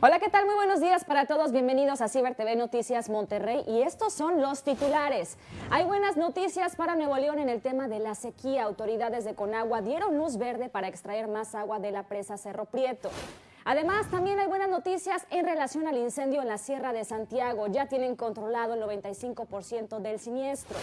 Hola, ¿qué tal? Muy buenos días para todos. Bienvenidos a Ciber TV Noticias Monterrey y estos son los titulares. Hay buenas noticias para Nuevo León en el tema de la sequía. Autoridades de Conagua dieron luz verde para extraer más agua de la presa Cerro Prieto. Además, también hay buenas noticias en relación al incendio en la Sierra de Santiago. Ya tienen controlado el 95% del siniestro.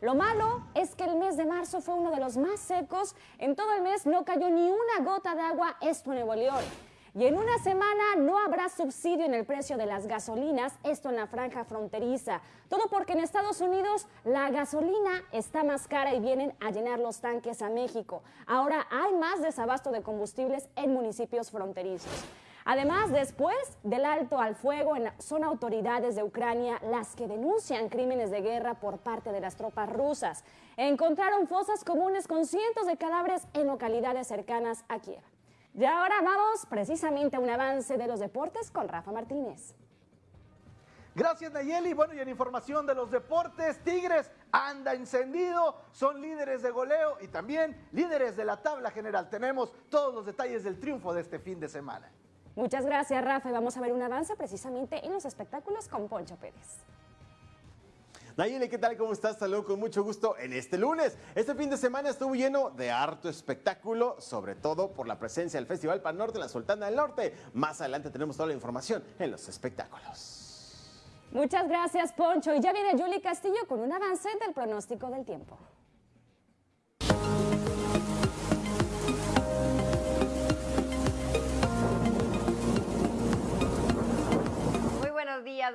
Lo malo es que el mes de marzo fue uno de los más secos. En todo el mes no cayó ni una gota de agua, esto en Nuevo León. Y en una semana no habrá subsidio en el precio de las gasolinas, esto en la franja fronteriza. Todo porque en Estados Unidos la gasolina está más cara y vienen a llenar los tanques a México. Ahora hay más desabasto de combustibles en municipios fronterizos. Además, después del alto al fuego, son autoridades de Ucrania las que denuncian crímenes de guerra por parte de las tropas rusas. Encontraron fosas comunes con cientos de cadáveres en localidades cercanas a Kiev. Y ahora vamos precisamente a un avance de los deportes con Rafa Martínez. Gracias Nayeli. Bueno, y en información de los deportes, Tigres anda encendido, son líderes de goleo y también líderes de la tabla general. Tenemos todos los detalles del triunfo de este fin de semana. Muchas gracias Rafa y vamos a ver un avance precisamente en los espectáculos con Poncho Pérez. Nayeli, ¿qué tal? ¿Cómo estás? Saludos con mucho gusto en este lunes. Este fin de semana estuvo lleno de harto espectáculo, sobre todo por la presencia del Festival Pan Norte la Sultana del Norte. Más adelante tenemos toda la información en los espectáculos. Muchas gracias, Poncho. Y ya viene Julie Castillo con un avance del pronóstico del tiempo.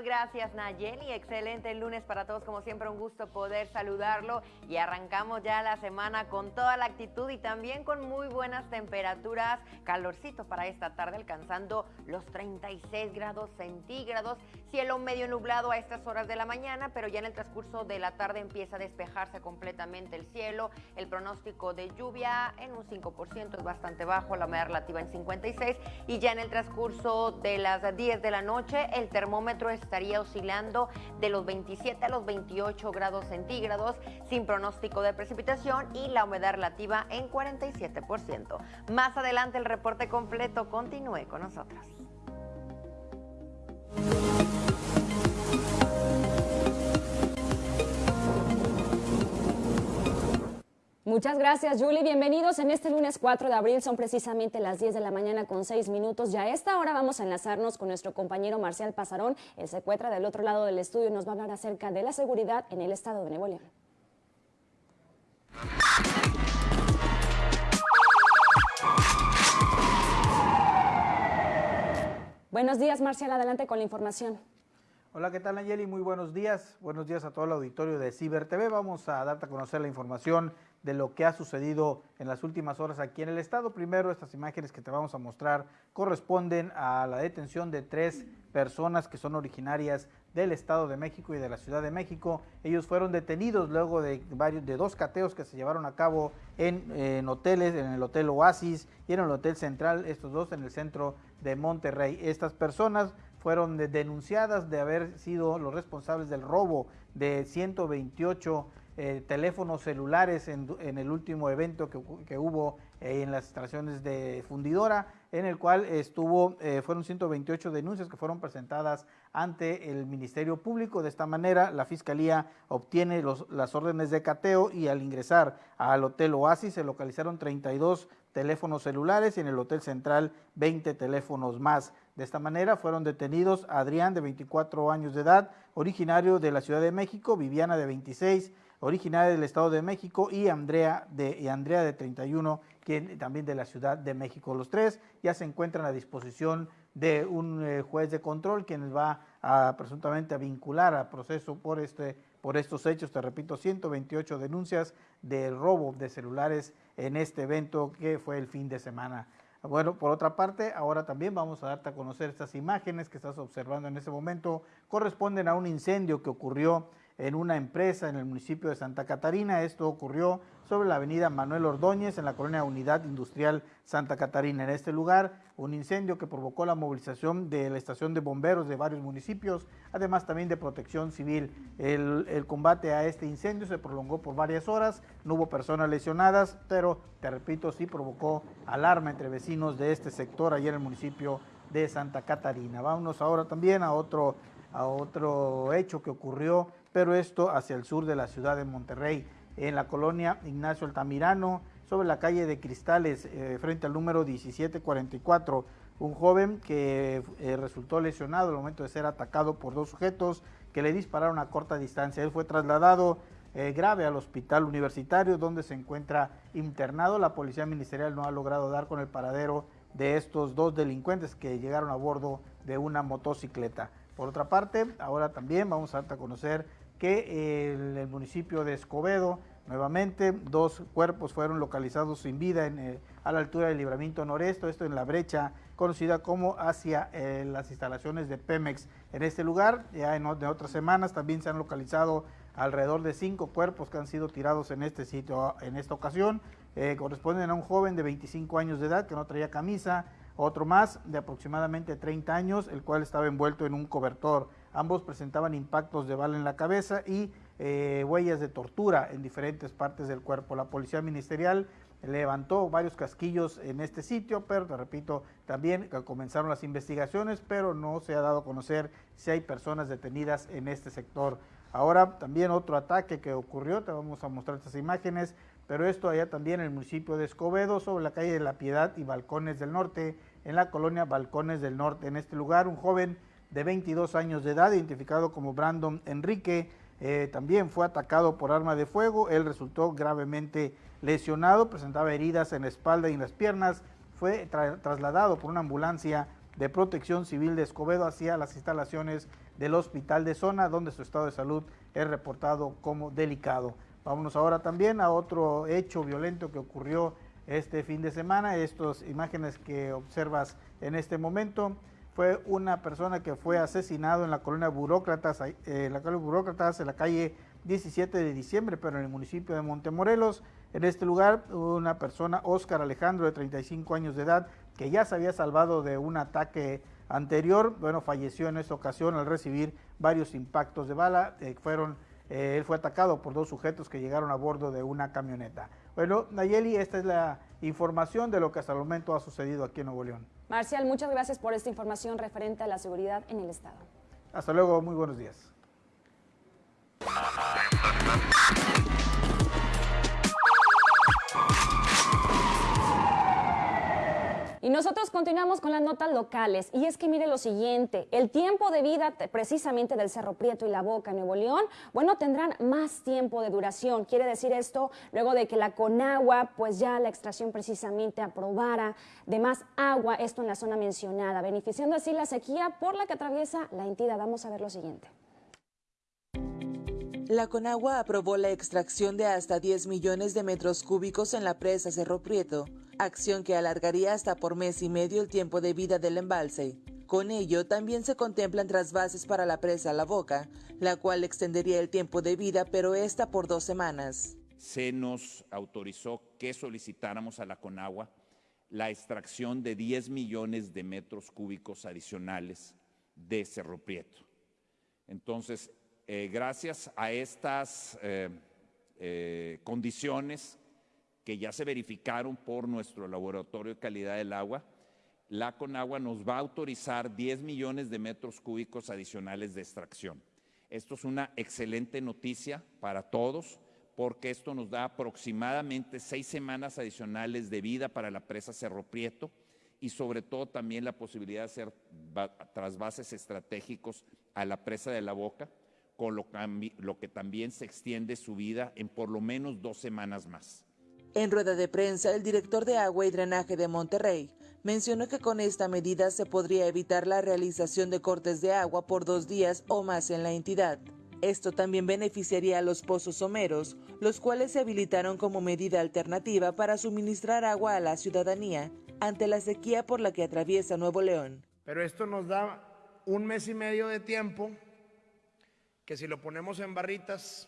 Gracias Nayeli. Excelente lunes para todos, como siempre un gusto poder saludarlo. Y arrancamos ya la semana con toda la actitud y también con muy buenas temperaturas, calorcito para esta tarde alcanzando los 36 grados centígrados, cielo medio nublado a estas horas de la mañana, pero ya en el transcurso de la tarde empieza a despejarse completamente el cielo, el pronóstico de lluvia en un 5% es bastante bajo, la humedad relativa en 56 y ya en el transcurso de las 10 de la noche el termómetro estaría oscilando de los 27 a los 28 grados centígrados sin pronóstico de precipitación y la humedad relativa en 47%. Más adelante el reporte completo. Continúe con nosotros. Muchas gracias, Julie. Bienvenidos en este lunes 4 de abril. Son precisamente las 10 de la mañana con 6 minutos. Ya a esta hora vamos a enlazarnos con nuestro compañero Marcial Pasarón. Él se encuentra del otro lado del estudio nos va a hablar acerca de la seguridad en el estado de Nuevo León. Buenos días, Marcial. Adelante con la información. Hola, ¿qué tal Nayeli? Muy buenos días. Buenos días a todo el auditorio de Ciber TV. Vamos a darte a conocer la información de lo que ha sucedido en las últimas horas aquí en el estado. Primero, estas imágenes que te vamos a mostrar corresponden a la detención de tres personas que son originarias del Estado de México y de la Ciudad de México. Ellos fueron detenidos luego de varios de dos cateos que se llevaron a cabo en, en, hoteles, en el Hotel Oasis y en el Hotel Central, estos dos en el centro de Monterrey. Estas personas fueron denunciadas de haber sido los responsables del robo de 128 eh, teléfonos celulares en, el último evento que, hubo eh, en las instalaciones de fundidora, en el cual estuvo, eh, fueron 128 denuncias que fueron presentadas ante el Ministerio Público. De esta manera, la Fiscalía obtiene las órdenes de cateo y al ingresar al Hotel Oasis se localizaron 32 teléfonos celulares y en el Hotel Central 20 teléfonos más. De esta manera fueron detenidos Adrián de 24 años de edad, originario de la Ciudad de México, Viviana de 26, originaria del Estado de México, y Andrea de, y Andrea de 31, quien también de la Ciudad de México. Los tres ya se encuentran a disposición de un eh, juez de control, quien va a presuntamente a vincular al proceso por, este, por estos hechos. Te repito, 128 denuncias de robo de celulares en este evento que fue el fin de semana. Bueno, por otra parte, ahora también vamos a darte a conocer estas imágenes que estás observando en este momento. Corresponden a un incendio que ocurrió en una empresa en el municipio de Santa Catarina. Esto ocurrió sobre la avenida Manuel Ordóñez en la colonia Unidad Industrial Santa Catarina. En este lugar, un incendio que provocó la movilización de la estación de bomberos de varios municipios, además también de protección civil. El, combate a este incendio se prolongó por varias horas, no hubo personas lesionadas, pero te repito, sí provocó alarma entre vecinos de este sector allá en el municipio de Santa Catarina. Vámonos ahora también a otro, a otro hecho que ocurrió, pero esto hacia el sur de la ciudad de Monterrey, en la colonia Ignacio Altamirano, sobre la calle de Cristales, eh, frente al número 1744. Un joven que eh, resultó lesionado al momento de ser atacado por dos sujetos que le dispararon a corta distancia. Él fue trasladado eh, grave al hospital universitario donde se encuentra internado. La policía ministerial no ha logrado dar con el paradero de estos dos delincuentes que llegaron a bordo de una motocicleta. Por otra parte, ahora también vamos a dar a conocer que el municipio de Escobedo Nuevamente, dos cuerpos fueron localizados sin vida en, eh, a la altura del libramiento noreste, esto en la brecha conocida como hacia eh, las instalaciones de Pemex. En este lugar, ya en, otras semanas, también se han localizado alrededor de cinco cuerpos que han sido tirados en este sitio. En esta ocasión, eh, corresponden a un joven de 25 años de edad que no traía camisa, otro más de aproximadamente 30 años, el cual estaba envuelto en un cobertor. Ambos presentaban impactos de bala en la cabeza y eh, huellas de tortura en diferentes partes del cuerpo. La policía ministerial levantó varios casquillos en este sitio, pero te repito, también comenzaron las investigaciones, pero no se ha dado a conocer si hay personas detenidas en este sector. Ahora también otro ataque que ocurrió, te vamos a mostrar estas imágenes, pero esto allá también en el municipio de Escobedo, sobre la calle de la Piedad y Balcones del Norte, en la colonia Balcones del Norte. En este lugar, un joven de 22 años de edad, identificado como Brandon Enrique, eh, también fue atacado por arma de fuego, él resultó gravemente lesionado, presentaba heridas en la espalda y en las piernas, fue trasladado por una ambulancia de protección civil de Escobedo hacia las instalaciones del hospital de zona, donde su estado de salud es reportado como delicado. Vámonos ahora también a otro hecho violento que ocurrió este fin de semana, estas imágenes que observas en este momento fue una persona que fue asesinado en la colonia Burócratas, eh, la colonia Burócratas, en la calle 17 de diciembre, pero en el municipio de Montemorelos. En este lugar, una persona, Óscar Alejandro, de 35 años de edad, que ya se había salvado de un ataque anterior, bueno, falleció en esta ocasión al recibir varios impactos de bala. Eh, fueron, eh, él fue atacado por dos sujetos que llegaron a bordo de una camioneta. Bueno, Nayeli, esta es la información de lo que hasta el momento ha sucedido aquí en Nuevo León. Marcial, muchas gracias por esta información referente a la seguridad en el Estado. Hasta luego, muy buenos días. Y nosotros continuamos con las notas locales. Y es que mire lo siguiente, el tiempo de vida precisamente del Cerro Prieto y la Boca, Nuevo León, bueno, tendrán más tiempo de duración. Quiere decir esto luego de que la Conagua, pues ya la extracción precisamente aprobara de más agua, esto en la zona mencionada, beneficiando así la sequía por la que atraviesa la entidad. Vamos a ver lo siguiente. La Conagua aprobó la extracción de hasta 10 millones de metros cúbicos en la presa Cerro Prieto acción que alargaría hasta por mes y medio el tiempo de vida del embalse. Con ello, también se contemplan trasvases para la presa La Boca, la cual extendería el tiempo de vida, pero esta por dos semanas. Se nos autorizó que solicitáramos a la Conagua la extracción de 10 millones de metros cúbicos adicionales de Cerro Prieto. Entonces, eh, gracias a estas eh, eh, condiciones, que ya se verificaron por nuestro laboratorio de calidad del agua, la Conagua nos va a autorizar 10 millones de metros cúbicos adicionales de extracción. Esto es una excelente noticia para todos porque esto nos da aproximadamente seis semanas adicionales de vida para la presa Cerro Prieto y sobre todo también la posibilidad de hacer trasvases estratégicos a la presa de la Boca, con lo, lo que también se extiende su vida en por lo menos dos semanas más. En rueda de prensa, el director de Agua y Drenaje de Monterrey mencionó que con esta medida se podría evitar la realización de cortes de agua por dos días o más en la entidad. Esto también beneficiaría a los pozos someros, los cuales se habilitaron como medida alternativa para suministrar agua a la ciudadanía ante la sequía por la que atraviesa Nuevo León. Pero esto nos da un mes y medio de tiempo que si lo ponemos en barritas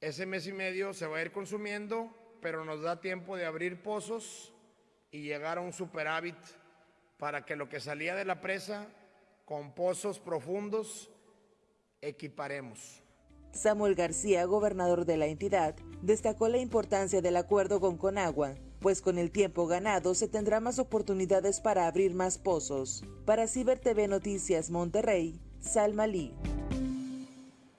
ese mes y medio se va a ir consumiendo, pero nos da tiempo de abrir pozos y llegar a un superávit para que lo que salía de la presa con pozos profundos equiparemos. Samuel García, gobernador de la entidad, destacó la importancia del acuerdo con Conagua, pues con el tiempo ganado se tendrá más oportunidades para abrir más pozos. Para Ciber Noticias Monterrey, Salma Lee.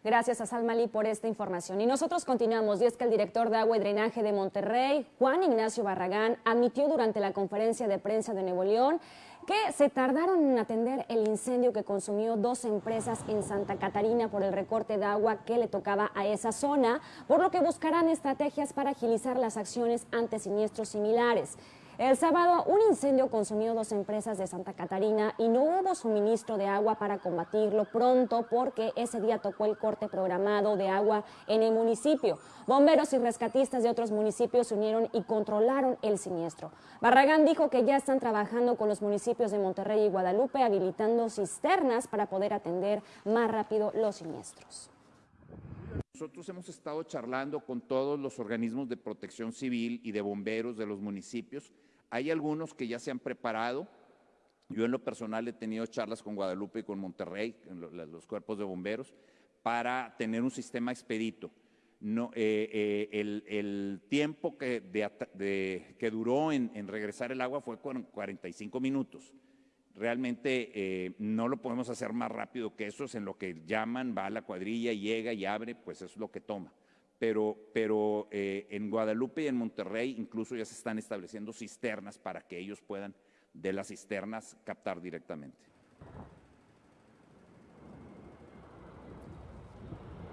Gracias a Salmalí por esta información. Y nosotros continuamos, y es que el director de Agua y Drenaje de Monterrey, Juan Ignacio Barragán, admitió durante la conferencia de prensa de Nuevo León que se tardaron en atender el incendio que consumió dos empresas en Santa Catarina por el recorte de agua que le tocaba a esa zona, por lo que buscarán estrategias para agilizar las acciones ante siniestros similares. El sábado, un incendio consumió dos empresas de Santa Catarina y no hubo suministro de agua para combatirlo pronto porque ese día tocó el corte programado de agua en el municipio. Bomberos y rescatistas de otros municipios se unieron y controlaron el siniestro. Barragán dijo que ya están trabajando con los municipios de Monterrey y Guadalupe habilitando cisternas para poder atender más rápido los siniestros. Nosotros hemos estado charlando con todos los organismos de protección civil y de bomberos de los municipios hay algunos que ya se han preparado. Yo en lo personal he tenido charlas con Guadalupe y con Monterrey, los cuerpos de bomberos, para tener un sistema expedito. No, eh, eh, el, tiempo que, duró en, regresar el agua fue 45 minutos. Realmente eh, no lo podemos hacer más rápido que eso, es en lo que llaman, va a la cuadrilla, llega y abre, pues es lo que toma pero, pero eh, en Guadalupe y en Monterrey incluso ya se están estableciendo cisternas para que ellos puedan de las cisternas captar directamente.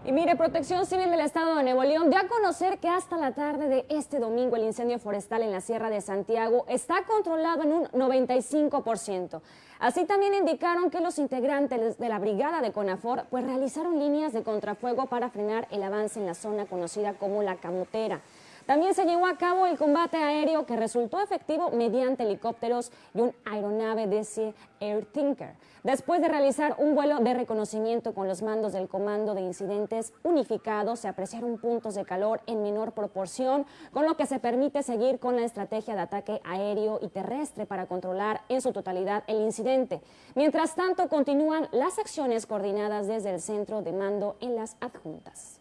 Y mire, Protección Civil del Estado de Nuevo León dio a conocer que hasta la tarde de este domingo el incendio forestal en la Sierra de Santiago está controlado en un 95%. Así también indicaron que los integrantes de la brigada de CONAFOR pues realizaron líneas de contrafuego para frenar el avance en la zona conocida como la Camotera. También se llevó a cabo el combate aéreo que resultó efectivo mediante helicópteros y un aeronave DC Air Tinker. Después de realizar un vuelo de reconocimiento con los mandos del Comando de Incidentes Unificados, se apreciaron puntos de calor en menor proporción, con lo que se permite seguir con la estrategia de ataque aéreo y terrestre para controlar en su totalidad el incidente. Mientras tanto, continúan las acciones coordinadas desde el centro de mando en las adjuntas.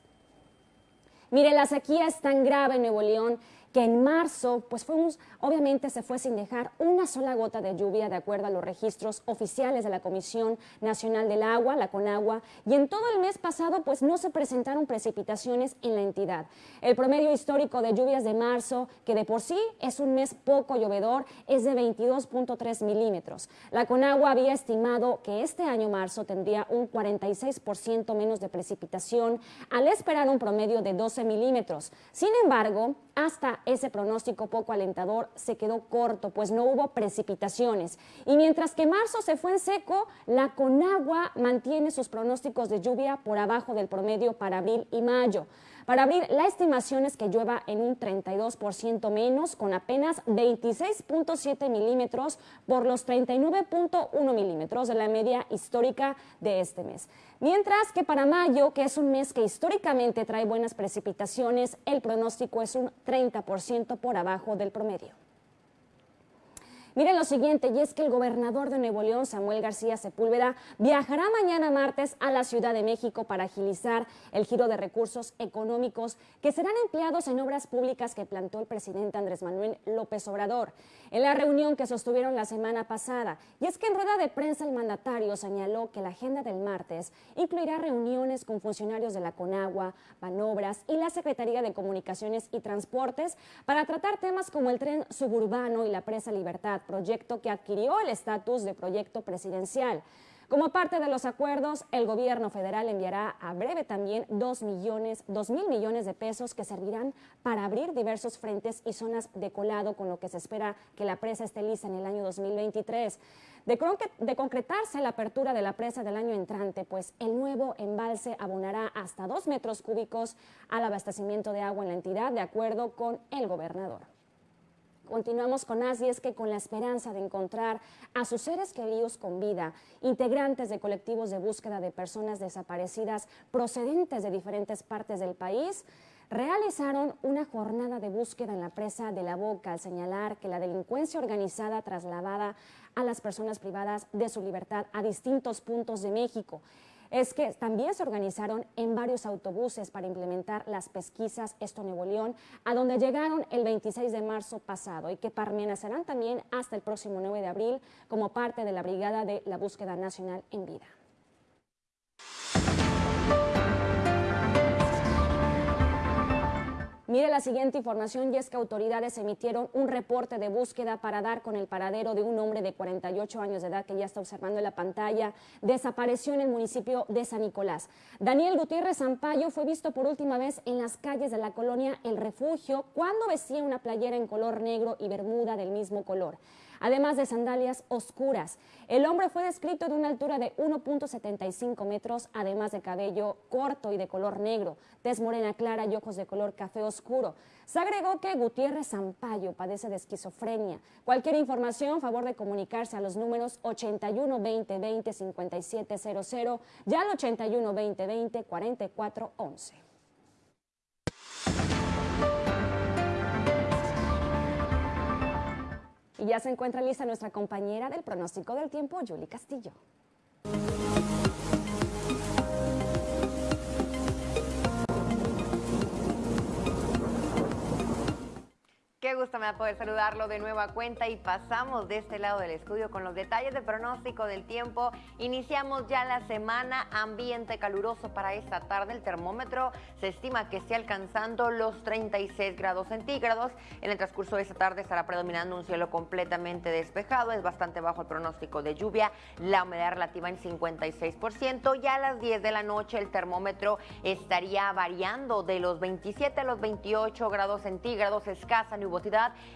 Mire, la sequía es tan grave en Nuevo León que en marzo, pues fuimos, obviamente se fue sin dejar una sola gota de lluvia de acuerdo a los registros oficiales de la Comisión Nacional del Agua, la CONAGUA, y en todo el mes pasado, pues no se presentaron precipitaciones en la entidad. El promedio histórico de lluvias de marzo, que de por sí es un mes poco llovedor, es de 22.3 milímetros. La CONAGUA había estimado que este año marzo tendría un 46% menos de precipitación, al esperar un promedio de 12 milímetros. Sin embargo, hasta ese pronóstico poco alentador se quedó corto, pues no hubo precipitaciones. Y mientras que marzo se fue en seco, la Conagua mantiene sus pronósticos de lluvia por abajo del promedio para abril y mayo. Para abril, la estimación es que llueva en un 32% menos, con apenas 26.7 milímetros por los 39.1 milímetros de la media histórica de este mes. Mientras que para mayo, que es un mes que históricamente trae buenas precipitaciones, el pronóstico es un 30% por abajo del promedio. Miren lo siguiente, y es que el gobernador de Nuevo León, Samuel García Sepúlveda, viajará mañana martes a la Ciudad de México para agilizar el giro de recursos económicos que serán empleados en obras públicas que plantó el presidente Andrés Manuel López Obrador. En la reunión que sostuvieron la semana pasada, y es que en rueda de prensa el mandatario señaló que la agenda del martes incluirá reuniones con funcionarios de la Conagua, Panobras y la Secretaría de Comunicaciones y Transportes para tratar temas como el tren suburbano y la presa Libertad proyecto que adquirió el estatus de proyecto presidencial. Como parte de los acuerdos, el gobierno federal enviará a breve también 2 millones, dos mil millones de pesos que servirán para abrir diversos frentes y zonas de colado, con lo que se espera que la presa esté lista en el año 2023. De, de concretarse la apertura de la presa del año entrante, pues el nuevo embalse abonará hasta 2 metros cúbicos al abastecimiento de agua en la entidad, de acuerdo con el gobernador. Continuamos con Así es que con la esperanza de encontrar a sus seres queridos con vida, integrantes de colectivos de búsqueda de personas desaparecidas procedentes de diferentes partes del país, realizaron una jornada de búsqueda en la presa de la Boca al señalar que la delincuencia organizada trasladada a las personas privadas de su libertad a distintos puntos de México. Es que también se organizaron en varios autobuses para implementar las pesquisas Esto Nuevo León, a donde llegaron el 26 de marzo pasado y que permanecerán también hasta el próximo 9 de abril como parte de la Brigada de la Búsqueda Nacional en Vida. Mire la siguiente información y es que autoridades emitieron un reporte de búsqueda para dar con el paradero de un hombre de 48 años de edad que ya está observando en la pantalla. Desapareció en el municipio de San Nicolás. Daniel Gutiérrez Zampayo fue visto por última vez en las calles de la colonia El Refugio cuando vestía una playera en color negro y bermuda del mismo color además de sandalias oscuras. El hombre fue descrito de una altura de 1.75 metros, además de cabello corto y de color negro, tez morena clara y ojos de color café oscuro. Se agregó que Gutiérrez Zampayo padece de esquizofrenia. Cualquier información, favor de comunicarse a los números 81 20 20 5700 y al 81 20 20 44 11. Y ya se encuentra lista nuestra compañera del pronóstico del tiempo, Julie Castillo. Qué gusto me da poder saludarlo de nueva cuenta y pasamos de este lado del estudio con los detalles de pronóstico del tiempo. Iniciamos ya la semana, ambiente caluroso para esta tarde. El termómetro se estima que esté alcanzando los 36 grados centígrados. En el transcurso de esta tarde estará predominando un cielo completamente despejado. Es bastante bajo el pronóstico de lluvia. La humedad relativa en 56%. Ya a las 10 de la noche el termómetro estaría variando de los 27 a los 28 grados centígrados. Escasa nubosidad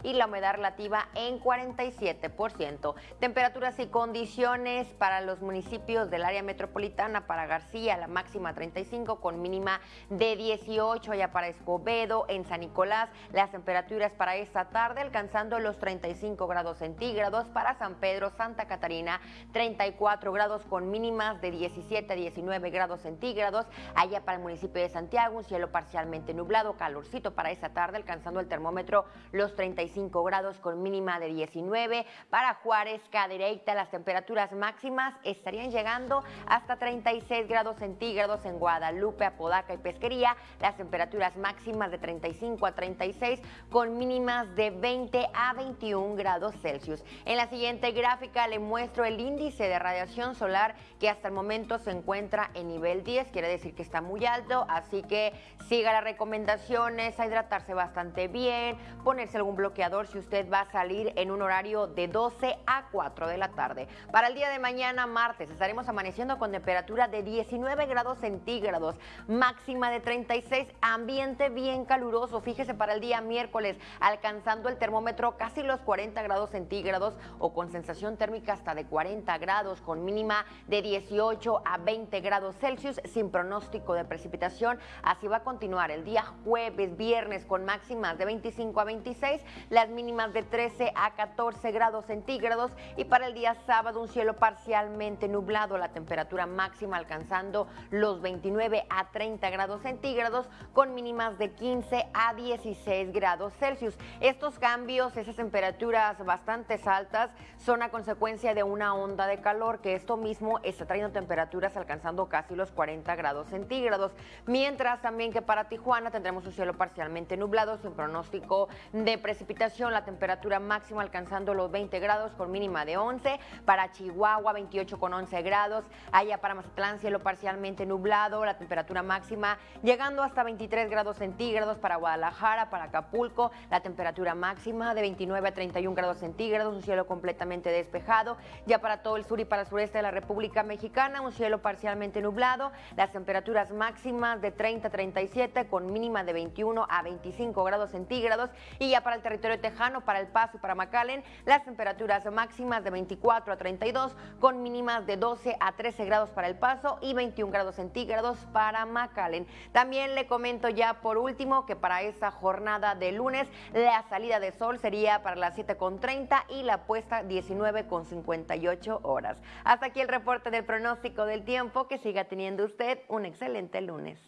y la humedad relativa en 47%. Temperaturas y condiciones para los municipios del área metropolitana, para García la máxima 35 con mínima de 18, ya para Escobedo, en San Nicolás. Las temperaturas para esta tarde alcanzando los 35 grados centígrados, para San Pedro, Santa Catarina 34 grados con mínimas de 17 a 19 grados centígrados, allá para el municipio de Santiago un cielo parcialmente nublado, calorcito para esta tarde alcanzando el termómetro los 35 grados con mínima de 19. Para Juárez, Cadereyta, las temperaturas máximas estarían llegando hasta 36 grados centígrados en Guadalupe, Apodaca y Pesquería. Las temperaturas máximas de 35 a 36 con mínimas de 20 a 21 grados Celsius. En la siguiente gráfica le muestro el índice de radiación solar que hasta el momento se encuentra en nivel 10, quiere decir que está muy alto, así que siga las recomendaciones, a hidratarse bastante bien, ponerse algún bloqueador si usted va a salir en un horario de 12 a 4 de la tarde. Para el día de mañana, martes, estaremos amaneciendo con temperatura de 19 grados centígrados, máxima de 36, ambiente bien caluroso. Fíjese para el día miércoles, alcanzando el termómetro casi los 40 grados centígrados o con sensación térmica hasta de 40 grados, con mínima de 18 a 20 grados Celsius, sin pronóstico de precipitación. Así va a continuar el día jueves, viernes, con máximas de 25 a 26 las mínimas de 13 a 14 grados centígrados y para el día sábado un cielo parcialmente nublado, la temperatura máxima alcanzando los 29 a 30 grados centígrados con mínimas de 15 a 16 grados Celsius. Estos cambios, esas temperaturas bastante altas, son a consecuencia de una onda de calor que esto mismo está trayendo temperaturas alcanzando casi los 40 grados centígrados. Mientras también que para Tijuana tendremos un cielo parcialmente nublado sin pronóstico de precipitación, la temperatura máxima alcanzando los 20 grados con mínima de 11. Para Chihuahua, 28 con 11 grados. Allá para Mazatlán, cielo parcialmente nublado, la temperatura máxima llegando hasta 23 grados centígrados. Para Guadalajara, para Acapulco, la temperatura máxima de 29 a 31 grados centígrados, un cielo completamente despejado. Ya para todo el sur y para el sureste de la República Mexicana, un cielo parcialmente nublado, las temperaturas máximas de 30 a 37 con mínima de 21 a 25 grados centígrados. Y ya para el territorio tejano, para El Paso y para McAllen, las temperaturas máximas de 24 a 32 con mínimas de 12 a 13 grados para El Paso y 21 grados centígrados para McAllen. También le comento ya por último que para esta jornada de lunes la salida de sol sería para las 7.30 y la puesta 19.58 horas. Hasta aquí el reporte del pronóstico del tiempo. Que siga teniendo usted un excelente lunes.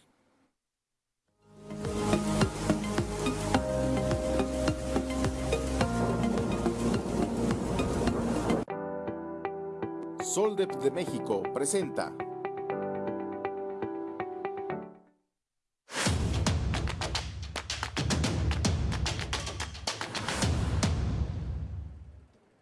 Soldep de México presenta.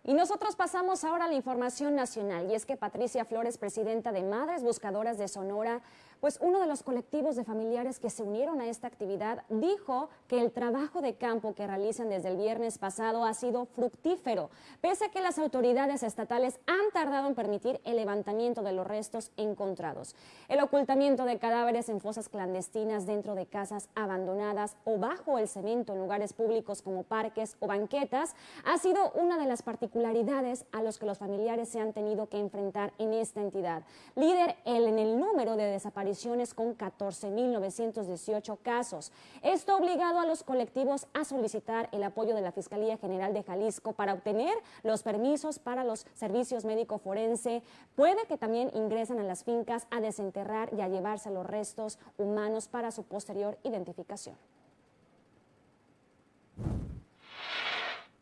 Y nosotros pasamos ahora a la información nacional, y es que Patricia Flores, presidenta de Madres Buscadoras de Sonora, pues uno de los colectivos de familiares que se unieron a esta actividad dijo que el trabajo de campo que realizan desde el viernes pasado ha sido fructífero, pese a que las autoridades estatales han tardado en permitir el levantamiento de los restos encontrados. El ocultamiento de cadáveres en fosas clandestinas dentro de casas abandonadas o bajo el cemento en lugares públicos como parques o banquetas ha sido una de las particularidades a los que los familiares se han tenido que enfrentar en esta entidad. Líder en el número de desapariciones con 14.918 casos. Esto ha obligado a los colectivos a solicitar el apoyo de la Fiscalía General de Jalisco para obtener los permisos para los servicios médico-forense. Puede que también ingresen a las fincas a desenterrar y a llevarse los restos humanos para su posterior identificación.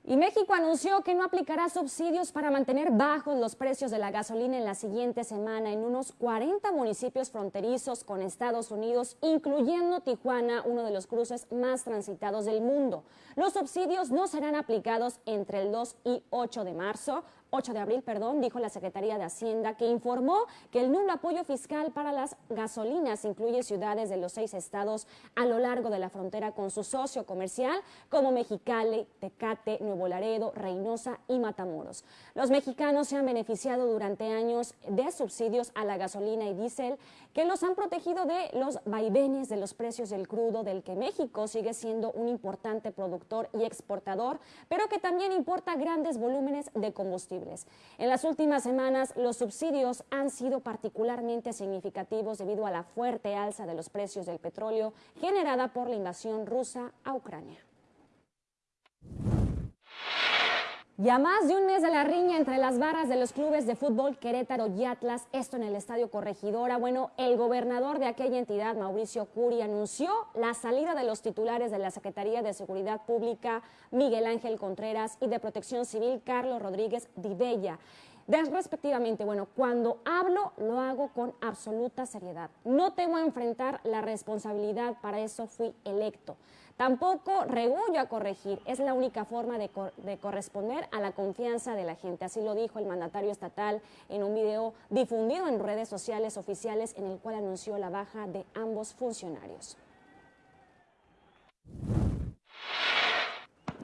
Y México anunció que no aplicará subsidios para mantener bajos los precios de la gasolina en la siguiente semana en unos 40 municipios fronterizos con Estados Unidos, incluyendo Tijuana, uno de los cruces más transitados del mundo. Los subsidios no serán aplicados entre el 2 y 8 de marzo, 8 de abril, perdón, dijo la Secretaría de Hacienda, que informó que el nulo apoyo fiscal para las gasolinas incluye ciudades de los seis estados a lo largo de la frontera con su socio comercial, como Mexicali, Tecate, Nuevo Laredo, Reynosa y Matamoros. Los mexicanos se han beneficiado durante años de subsidios a la gasolina y diésel que los han protegido de los vaivenes de los precios del crudo, del que México sigue siendo un importante productor y exportador, pero que también importa grandes volúmenes de combustible. En las últimas semanas, los subsidios han sido particularmente significativos debido a la fuerte alza de los precios del petróleo generada por la invasión rusa a Ucrania. Ya más de un mes de la riña entre las barras de los clubes de fútbol Querétaro y Atlas, esto en el Estadio Corregidora. Bueno, el gobernador de aquella entidad, Mauricio Curi, anunció la salida de los titulares de la Secretaría de Seguridad Pública, Miguel Ángel Contreras, y de Protección Civil, Carlos Rodríguez Dibella respectivamente. Bueno, cuando hablo lo hago con absoluta seriedad. No temo enfrentar la responsabilidad, para eso fui electo. Tampoco regullo a corregir, es la única forma de, de, corresponder a la confianza de la gente. Así lo dijo el mandatario estatal en un video difundido en redes sociales oficiales en el cual anunció la baja de ambos funcionarios.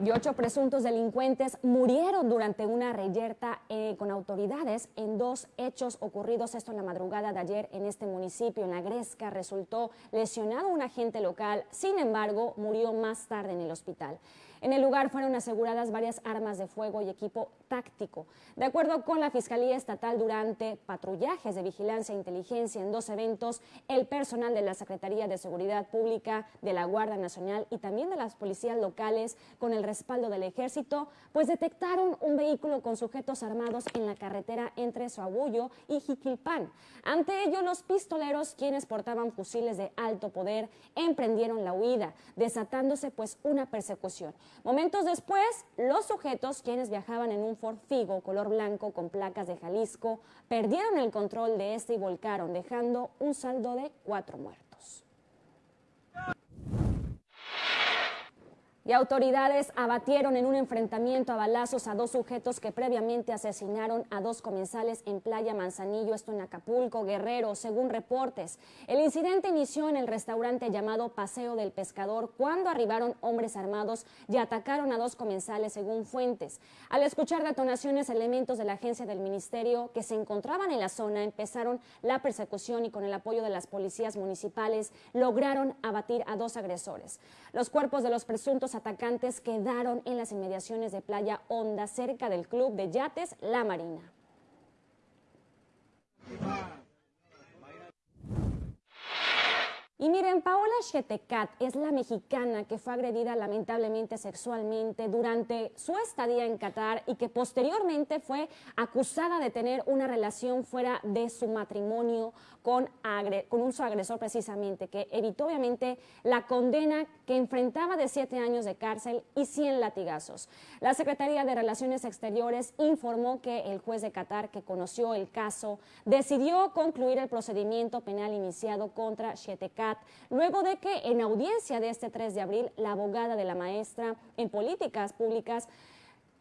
Y ocho presuntos delincuentes murieron durante una reyerta eh, con autoridades en dos hechos ocurridos esto en la madrugada de ayer en este municipio, en la Gresca. Resultó lesionado un agente local, sin embargo, murió más tarde en el hospital. En el lugar fueron aseguradas varias armas de fuego y equipo táctico. De acuerdo con la Fiscalía Estatal, durante patrullajes de vigilancia e inteligencia en dos eventos, el personal de la Secretaría de Seguridad Pública, de la Guardia Nacional y también de las policías locales, con el respaldo del ejército, pues detectaron un vehículo con sujetos armados en la carretera entre Suabullo y Jiquilpan. Ante ello, los pistoleros, quienes portaban fusiles de alto poder, emprendieron la huida, desatándose pues una persecución. Momentos después, los sujetos, quienes viajaban en un Ford Figo color blanco con placas de Jalisco, perdieron el control de este y volcaron, dejando un saldo de cuatro muertos. Y autoridades abatieron en un enfrentamiento a balazos a dos sujetos que previamente asesinaron a dos comensales en Playa Manzanillo, esto en Acapulco, Guerrero, según reportes. El incidente inició en el restaurante llamado Paseo del Pescador cuando arribaron hombres armados y atacaron a dos comensales, según fuentes. Al escuchar detonaciones, elementos de la agencia del ministerio que se encontraban en la zona empezaron la persecución y con el apoyo de las policías municipales lograron abatir a dos agresores. Los cuerpos de los presuntos atacantes quedaron en las inmediaciones de Playa Honda, cerca del club de yates La Marina. Y Paola Chetecat es la mexicana que fue agredida lamentablemente sexualmente durante su estadía en Qatar y que posteriormente fue acusada de tener una relación fuera de su matrimonio con, con un su agresor precisamente, que evitó obviamente la condena que enfrentaba de siete años de cárcel y 100 latigazos. La Secretaría de Relaciones Exteriores informó que el juez de Qatar que conoció el caso decidió concluir el procedimiento penal iniciado contra Chetecat luego de que en audiencia de este 3 de abril la abogada de la maestra en políticas públicas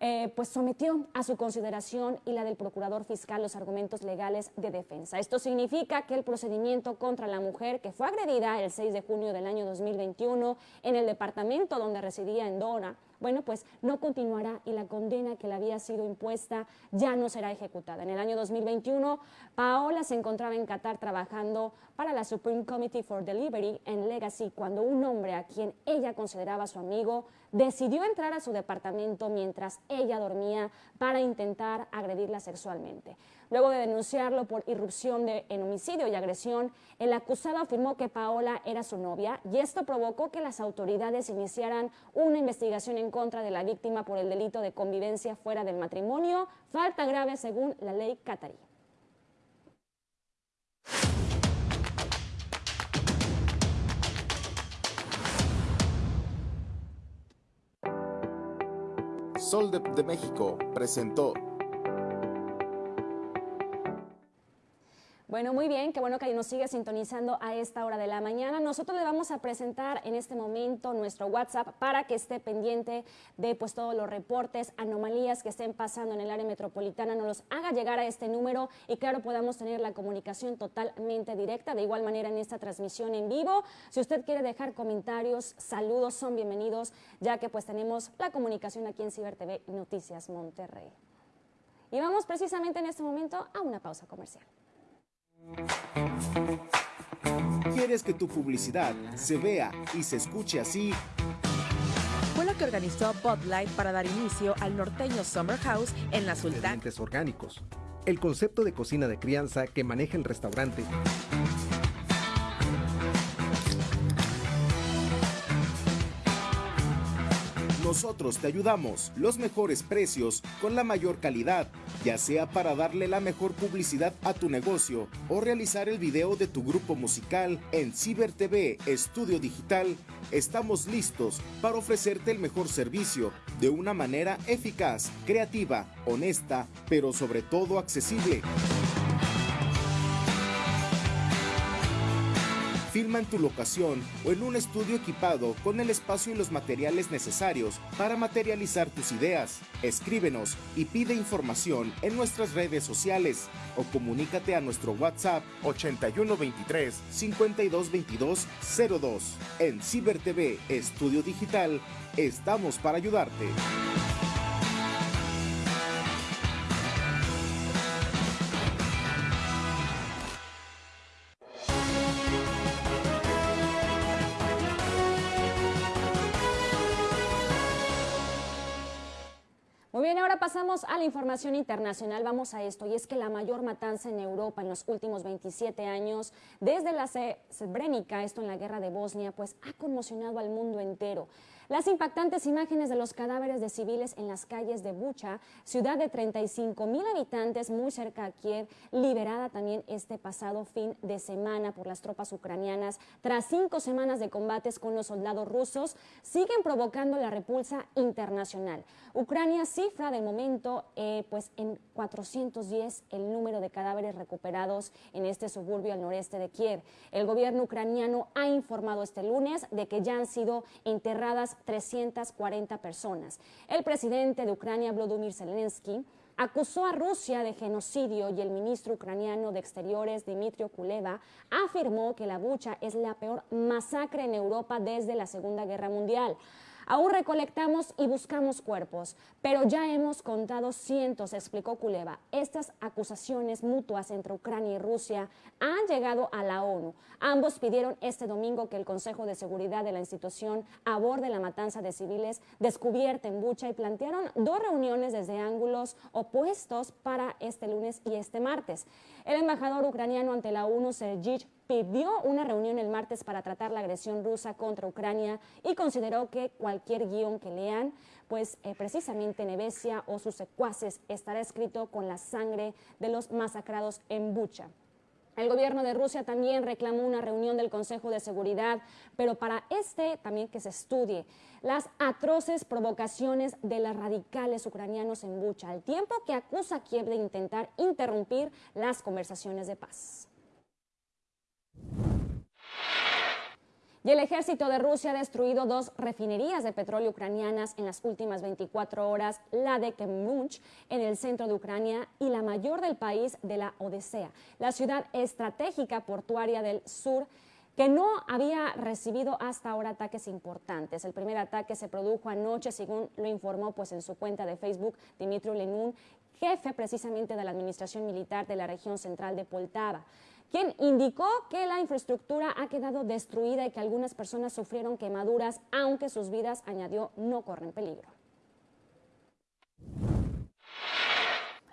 eh, pues sometió a su consideración y la del procurador fiscal los argumentos legales de defensa. Esto significa que el procedimiento contra la mujer que fue agredida el 6 de junio del año 2021 en el departamento donde residía en Dora, bueno, pues no continuará y la condena que le había sido impuesta ya no será ejecutada. En el año 2021, Paola se encontraba en Qatar trabajando para la Supreme Committee for Delivery en Legacy cuando un hombre a quien ella consideraba su amigo decidió entrar a su departamento mientras ella dormía para intentar agredirla sexualmente. Luego de denunciarlo por irrupción de, en homicidio y agresión, el acusado afirmó que Paola era su novia y esto provocó que las autoridades iniciaran una investigación en contra de la víctima por el delito de convivencia fuera del matrimonio, falta grave según la ley catarí. Sol de, de México presentó Bueno, muy bien, qué bueno que nos sigue sintonizando a esta hora de la mañana. Nosotros le vamos a presentar en este momento nuestro WhatsApp para que esté pendiente de pues todos los reportes, anomalías que estén pasando en el área metropolitana, nos los haga llegar a este número y claro, podamos tener la comunicación totalmente directa. De igual manera en esta transmisión en vivo, si usted quiere dejar comentarios, saludos, son bienvenidos, ya que pues tenemos la comunicación aquí en Ciber TV Noticias Monterrey. Y vamos precisamente en este momento a una pausa comercial. ¿Quieres que tu publicidad se vea y se escuche así? Fue lo que organizó Bud Light para dar inicio al norteño Summer House en la Sultana. Orgánicos. El concepto de cocina de crianza que maneja el restaurante. Nosotros te ayudamos, los mejores precios, con la mayor calidad, ya sea para darle la mejor publicidad a tu negocio o realizar el video de tu grupo musical en Ciber TV Estudio Digital. Estamos listos para ofrecerte el mejor servicio de una manera eficaz, creativa, honesta, pero sobre todo accesible. Filma en tu locación o en un estudio equipado con el espacio y los materiales necesarios para materializar tus ideas. Escríbenos y pide información en nuestras redes sociales o comunícate a nuestro WhatsApp 8123 5222 02. En Ciber TV Estudio Digital estamos para ayudarte. Bien, ahora pasamos a la información internacional. Vamos a esto, y es que la mayor matanza en Europa en los últimos 27 años, desde la Srebrenica, esto en la guerra de Bosnia, pues ha conmocionado al mundo entero. Las impactantes imágenes de los cadáveres de civiles en las calles de Bucha, ciudad de 35 mil habitantes muy cerca a Kiev, liberada también este pasado fin de semana por las tropas ucranianas, tras cinco semanas de combates con los soldados rusos, siguen provocando la repulsa internacional. Ucrania cifra de momento eh, pues en 410 el número de cadáveres recuperados en este suburbio al noreste de Kiev. El gobierno ucraniano ha informado este lunes de que ya han sido enterradas 340 personas. El presidente de Ucrania, Volodymyr Zelensky, acusó a Rusia de genocidio y el ministro ucraniano de Exteriores, Dmitry Kuleva, afirmó que la bucha es la peor masacre en Europa desde la Segunda Guerra Mundial. Aún recolectamos y buscamos cuerpos, pero ya hemos contado cientos, explicó Kuleva. Estas acusaciones mutuas entre Ucrania y Rusia han llegado a la ONU. Ambos pidieron este domingo que el Consejo de Seguridad de la institución aborde la matanza de civiles descubierta en Bucha y plantearon dos reuniones desde ángulos opuestos para este lunes y este martes. El embajador ucraniano ante la ONU, Sergei pidió una reunión el martes para tratar la agresión rusa contra Ucrania y consideró que cualquier guion que lean, pues eh, precisamente Nevesia o sus secuaces estará escrito con la sangre de los masacrados en Bucha. El gobierno de Rusia también reclamó una reunión del Consejo de Seguridad, pero para este también que se estudie las atroces provocaciones de los radicales ucranianos en Bucha, al tiempo que acusa a Kiev de intentar interrumpir las conversaciones de paz. Y el ejército de Rusia ha destruido dos refinerías de petróleo ucranianas en las últimas 24 horas, la de Kremunch en el centro de Ucrania y la mayor del país de la Odisea, la ciudad estratégica portuaria del sur que no había recibido hasta ahora ataques importantes. El primer ataque se produjo anoche, según lo informó pues, en su cuenta de Facebook Dimitri Lenun, jefe precisamente de la administración militar de la región central de Poltava quien indicó que la infraestructura ha quedado destruida y que algunas personas sufrieron quemaduras, aunque sus vidas, añadió, no corren peligro.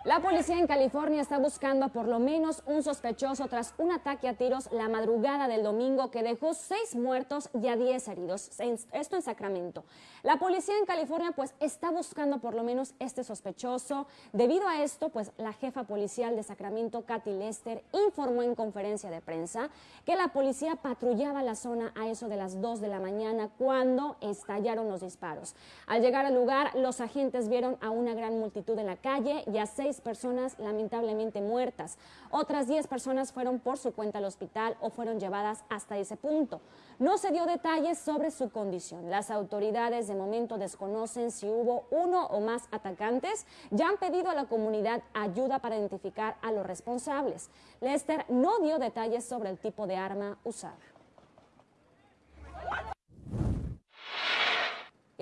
La policía en California está buscando a por lo menos un sospechoso tras un ataque a tiros la madrugada del domingo que dejó seis muertos y a diez heridos. Esto en Sacramento. La policía en California pues está buscando por lo menos este sospechoso. Debido a esto, pues la jefa policial de Sacramento, Kathy Lester, informó en conferencia de prensa que la policía patrullaba la zona a eso de las dos de la mañana cuando estallaron los disparos. Al llegar al lugar, los agentes vieron a una gran multitud en la calle y a seis personas lamentablemente muertas. Otras 10 personas fueron por su cuenta al hospital o fueron llevadas hasta ese punto. No se dio detalles sobre su condición. Las autoridades de momento desconocen si hubo uno o más atacantes. Ya han pedido a la comunidad ayuda para identificar a los responsables. Lester no dio detalles sobre el tipo de arma usada.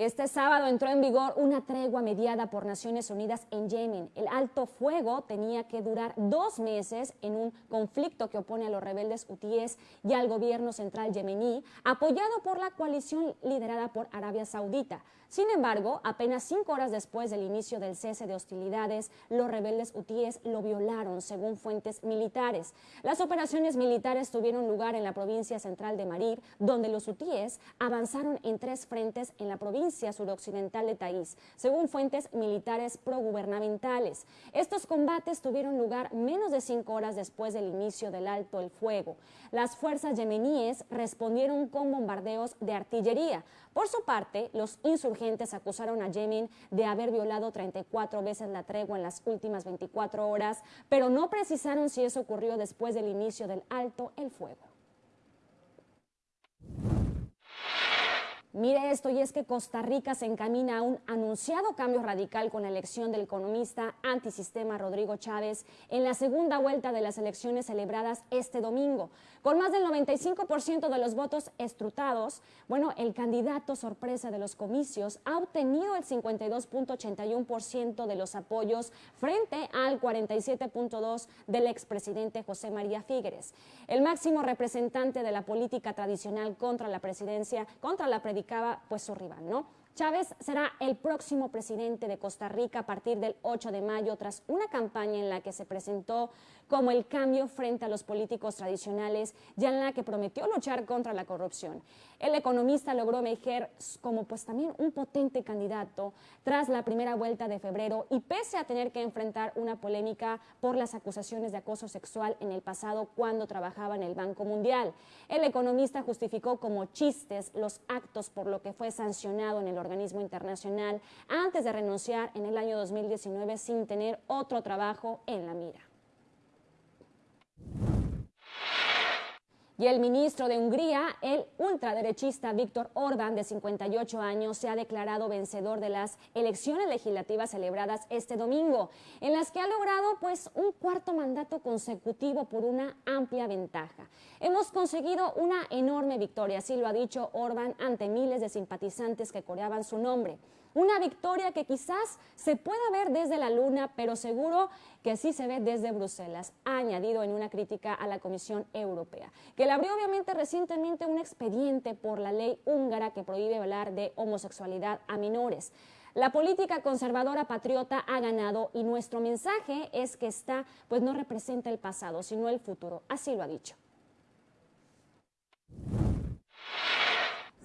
Este sábado entró en vigor una tregua mediada por Naciones Unidas en Yemen. El alto fuego tenía que durar dos meses en un conflicto que opone a los rebeldes hutíes y al gobierno central yemení, apoyado por la coalición liderada por Arabia Saudita. Sin embargo, apenas cinco horas después del inicio del cese de hostilidades, los rebeldes hutíes lo violaron, según fuentes militares. Las operaciones militares tuvieron lugar en la provincia central de Marib, donde los hutíes avanzaron en tres frentes en la provincia suroccidental de Taís, según fuentes militares progubernamentales. Estos combates tuvieron lugar menos de cinco horas después del inicio del alto el fuego. Las fuerzas yemeníes respondieron con bombardeos de artillería. Por su parte, los insurgentes acusaron a Yemen de haber violado 34 veces la tregua en las últimas 24 horas, pero no precisaron si eso ocurrió después del inicio del alto el fuego. Mire esto, y es que Costa Rica se encamina a un anunciado cambio radical con la elección del economista antisistema Rodrigo Chávez en la segunda vuelta de las elecciones celebradas este domingo. Con más del 95% de los votos estrutados, bueno, el candidato sorpresa de los comicios ha obtenido el 52.81% de los apoyos frente al 47.2% del expresidente José María Figueres. El máximo representante de la política tradicional contra la presidencia, contra la pues su rival, ¿no? Chávez será el próximo presidente de Costa Rica a partir del 8 de mayo tras una campaña en la que se presentó como el cambio frente a los políticos tradicionales y en la que prometió luchar contra la corrupción. El economista logró emerger como pues también un potente candidato tras la primera vuelta de febrero y pese a tener que enfrentar una polémica por las acusaciones de acoso sexual en el pasado cuando trabajaba en el Banco Mundial. El economista justificó como chistes los actos por lo que fue sancionado en el organismo internacional antes de renunciar en el año 2019 sin tener otro trabajo en la mira. Y el ministro de Hungría, el ultraderechista Víctor Orbán, de 58 años, se ha declarado vencedor de las elecciones legislativas celebradas este domingo, en las que ha logrado pues un cuarto mandato consecutivo por una amplia ventaja. Hemos conseguido una enorme victoria, así lo ha dicho Orbán ante miles de simpatizantes que coreaban su nombre. Una victoria que quizás se pueda ver desde la Luna, pero seguro que sí se ve desde Bruselas, ha añadido en una crítica a la Comisión Europea, que le abrió obviamente recientemente un expediente por la ley húngara que prohíbe hablar de homosexualidad a menores. La política conservadora patriota ha ganado y nuestro mensaje es que esta pues no representa el pasado, sino el futuro. Así lo ha dicho.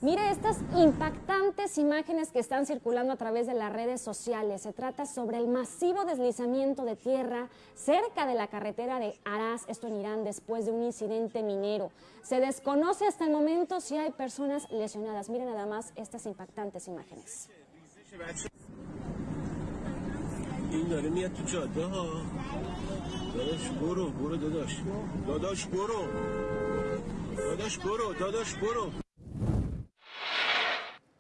Mire estas impactantes imágenes que están circulando a través de las redes sociales. Se trata sobre el masivo deslizamiento de tierra cerca de la carretera de Arás, esto en Irán, después de un incidente minero. Se desconoce hasta el momento si hay personas lesionadas. Miren nada más estas impactantes imágenes.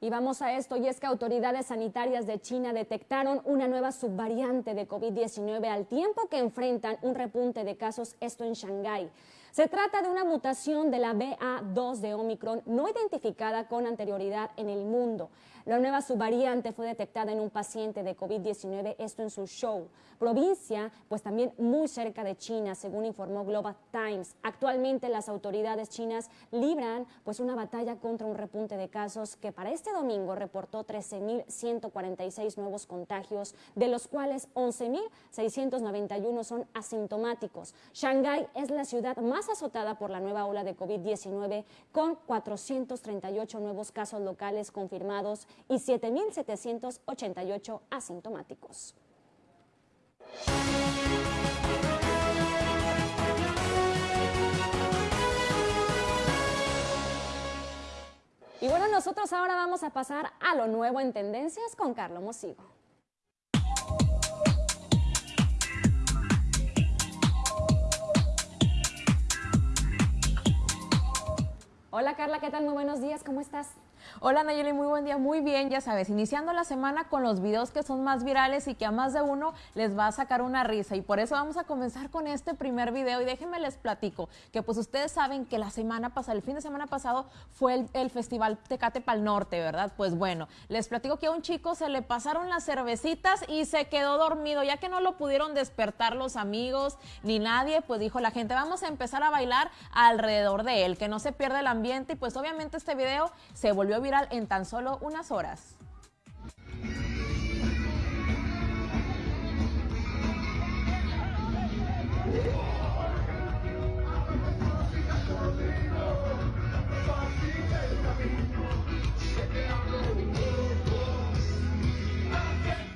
Y vamos a esto, y es que autoridades sanitarias de China detectaron una nueva subvariante de COVID-19 al tiempo que enfrentan un repunte de casos, esto en Shanghái. Se trata de una mutación de la BA2 de Omicron no identificada con anterioridad en el mundo. La nueva subvariante fue detectada en un paciente de COVID-19, esto en su show. Provincia, pues también muy cerca de China, según informó Global Times. Actualmente las autoridades chinas libran pues una batalla contra un repunte de casos que para este domingo reportó 13.146 nuevos contagios, de los cuales 11.691 son asintomáticos. Shanghái es la ciudad más azotada por la nueva ola de COVID-19 con 438 nuevos casos locales confirmados y 7.788 asintomáticos. Y bueno, nosotros ahora vamos a pasar a lo nuevo en tendencias con Carlos Mosigo. Hola Carla, ¿qué tal? Muy buenos días, ¿cómo estás? Hola Nayeli, muy buen día, muy bien, ya sabes, iniciando la semana con los videos que son más virales y que a más de uno les va a sacar una risa. Y por eso vamos a comenzar con este primer video. Y déjenme les platico que pues ustedes saben que la semana pasada, el fin de semana pasado fue el, festival Tecate Pal Norte, ¿verdad? Pues bueno, les platico que a un chico se le pasaron las cervecitas y se quedó dormido, ya que no lo pudieron despertar los amigos ni nadie, pues dijo la gente, vamos a empezar a bailar alrededor de él, que no se pierda el ambiente y pues obviamente este video se volvió en tan solo unas horas.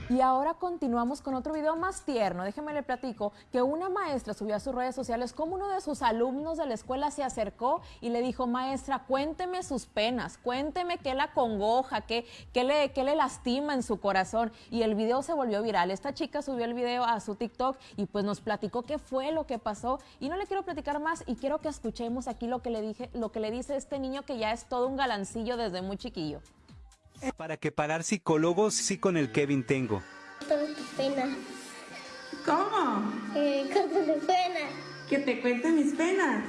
Y ahora continuamos con otro video más tierno. Déjeme le platico que una maestra subió a sus redes sociales como uno de sus alumnos de la escuela se acercó y le dijo, maestra, cuénteme sus penas, cuénteme qué la congoja, qué, qué, le, qué le lastima en su corazón. Y el video se volvió viral. Esta chica subió el video a su TikTok y pues nos platicó qué fue lo que pasó. Y no le quiero platicar más y quiero que escuchemos aquí lo que le dije, lo que le dice este niño que ya es todo un galancillo desde muy chiquillo. Para que parar psicólogos, sí con el Kevin tengo. Con tu pena. ¿Cómo? Eh, con tu pena. Que te cuente mis penas.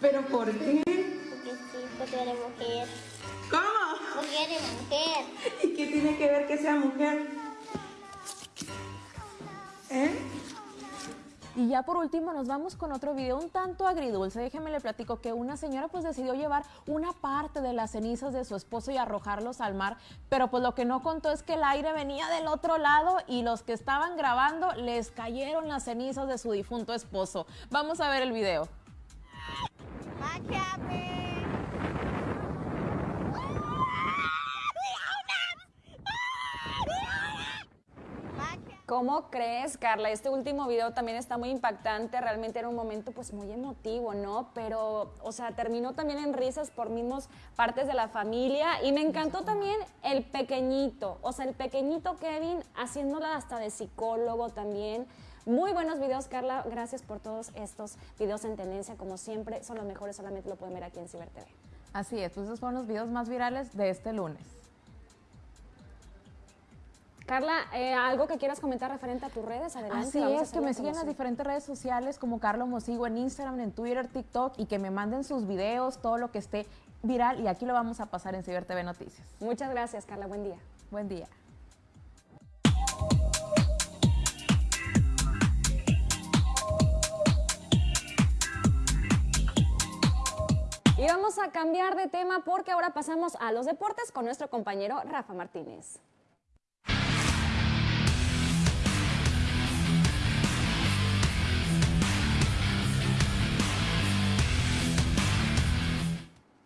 ¿Pero por qué? Porque sí, porque eres mujer. ¿Cómo? Porque eres mujer. ¿Y qué tiene que ver que sea mujer? ¿Eh? Y ya por último nos vamos con otro video un tanto agridulce. Déjeme le platico que una señora pues decidió llevar una parte de las cenizas de su esposo y arrojarlos al mar, pero pues lo que no contó es que el aire venía del otro lado y los que estaban grabando les cayeron las cenizas de su difunto esposo. Vamos a ver el video. ¿Cómo crees, Carla? Este último video también está muy impactante, realmente era un momento pues muy emotivo, ¿no? Pero, o sea, terminó también en risas por mismos partes de la familia y me encantó también el pequeñito, o sea, el pequeñito Kevin haciéndola hasta de psicólogo también. Muy buenos videos, Carla. Gracias por todos estos videos en tendencia. Como siempre, son los mejores, solamente lo pueden ver aquí en Ciber TV. Así es, pues esos fueron los videos más virales de este lunes. Carla, eh, algo que quieras comentar referente a tus redes, adelante. Así es, que me sigan en las diferentes redes sociales como Carlos Mosigo en Instagram, en Twitter, TikTok y que me manden sus videos, todo lo que esté viral y aquí lo vamos a pasar en Ciber TV Noticias. Muchas gracias, Carla. Buen día. Buen día. Y vamos a cambiar de tema porque ahora pasamos a los deportes con nuestro compañero Rafa Martínez.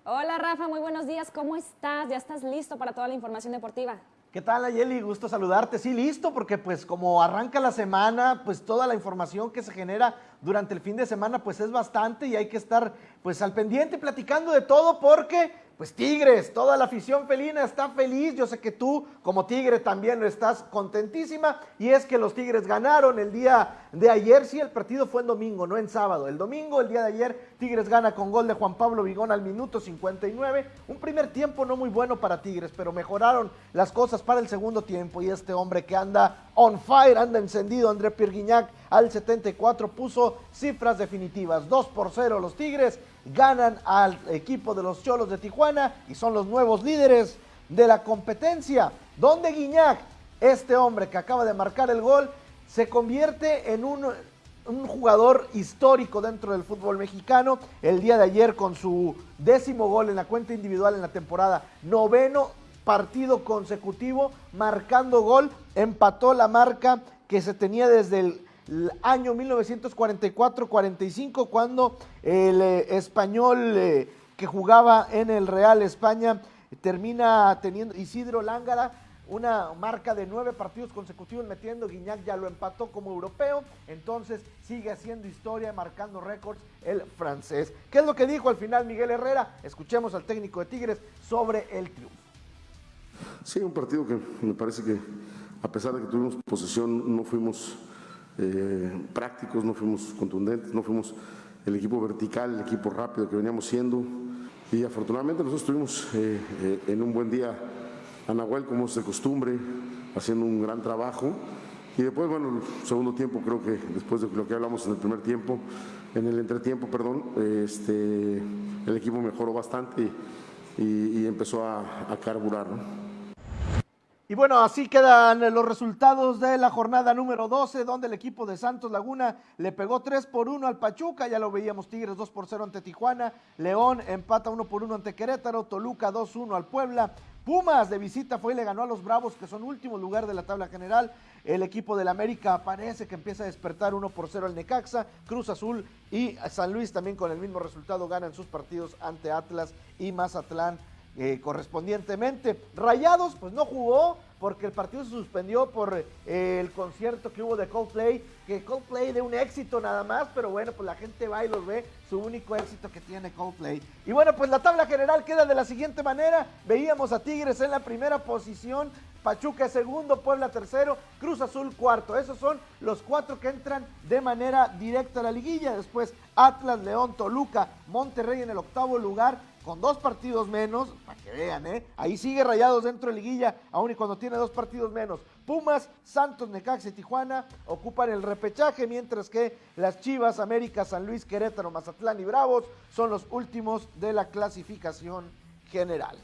Hola Rafa, muy buenos días, ¿cómo estás? ¿Ya estás listo para toda la información deportiva? ¿Qué tal, Ayeli? Gusto saludarte. Sí, listo, porque pues como arranca la semana, pues toda la información que se genera durante el fin de semana pues es bastante y hay que estar pues al pendiente platicando de todo porque pues Tigres, toda la afición felina está feliz. Yo sé que tú, como Tigre, también estás contentísima. Y es que los Tigres ganaron el día de ayer. Sí, el partido fue en domingo, no en sábado. El domingo, el día de ayer, Tigres gana con gol de Juan Pablo Vigón al minuto 59. Un primer tiempo no muy bueno para Tigres, pero mejoraron las cosas para el segundo tiempo. Y este hombre que anda on fire, anda encendido, André Pierguiñac, al 74 puso cifras definitivas. 2 por 0 los Tigres ganan al equipo de los Cholos de Tijuana y son los nuevos líderes de la competencia, donde Guiñac, este hombre que acaba de marcar el gol, se convierte en un, jugador histórico dentro del fútbol mexicano. El día de ayer con su décimo gol en la cuenta individual en la temporada, noveno partido consecutivo marcando gol, empató la marca que se tenía desde el año 1944-45, cuando el eh, español eh, que jugaba en el Real España termina teniendo Isidro Lángara una marca de nueve partidos consecutivos metiendo, Guiñac ya lo empató como europeo, entonces sigue haciendo historia, marcando récords el francés. ¿Qué es lo que dijo al final Miguel Herrera? Escuchemos al técnico de Tigres sobre el triunfo. Sí, un partido que me parece que a pesar de que tuvimos posesión, no fuimos eh, prácticos, no fuimos contundentes, no fuimos el equipo vertical, el equipo rápido que veníamos siendo. Y afortunadamente nosotros estuvimos eh, eh, en un buen día a Nahuel, como es de costumbre, haciendo un gran trabajo. Y después, bueno, el segundo tiempo, creo que después de lo que hablamos en el primer tiempo, en el entretiempo, perdón, este, el equipo mejoró bastante y, empezó a, a carburar. ¿no? Y bueno, así quedan los resultados de la jornada número 12, donde el equipo de Santos Laguna le pegó 3 por 1 al Pachuca, ya lo veíamos Tigres 2 por 0 ante Tijuana, León empata 1 por 1 ante Querétaro, Toluca 2-1 al Puebla, Pumas de visita fue y le ganó a los Bravos, que son último lugar de la tabla general. El equipo del América parece que empieza a despertar 1 por 0 al Necaxa. Cruz Azul y San Luis también con el mismo resultado ganan sus partidos ante Atlas y Mazatlán eh, correspondientemente. Rayados, pues no jugó porque el partido se suspendió por eh, el concierto que hubo de Coldplay, que Coldplay de un éxito nada más, pero bueno, pues la gente va y los ve, su único éxito que tiene Coldplay. Y bueno, pues la tabla general queda de la siguiente manera, veíamos a Tigres en la primera posición, Pachuca segundo, Puebla tercero, Cruz Azul cuarto. Esos son los cuatro que entran de manera directa a la liguilla. Después Atlas, León, Toluca, Monterrey en el octavo lugar, con dos partidos menos, para que vean, ¿eh? Ahí sigue Rayados dentro de liguilla, aun y cuando tiene dos partidos menos. Pumas, Santos, Necaxa y Tijuana ocupan el repechaje, mientras que las Chivas, América, San Luis, Querétaro, Mazatlán y Bravos son los últimos de la clasificación general.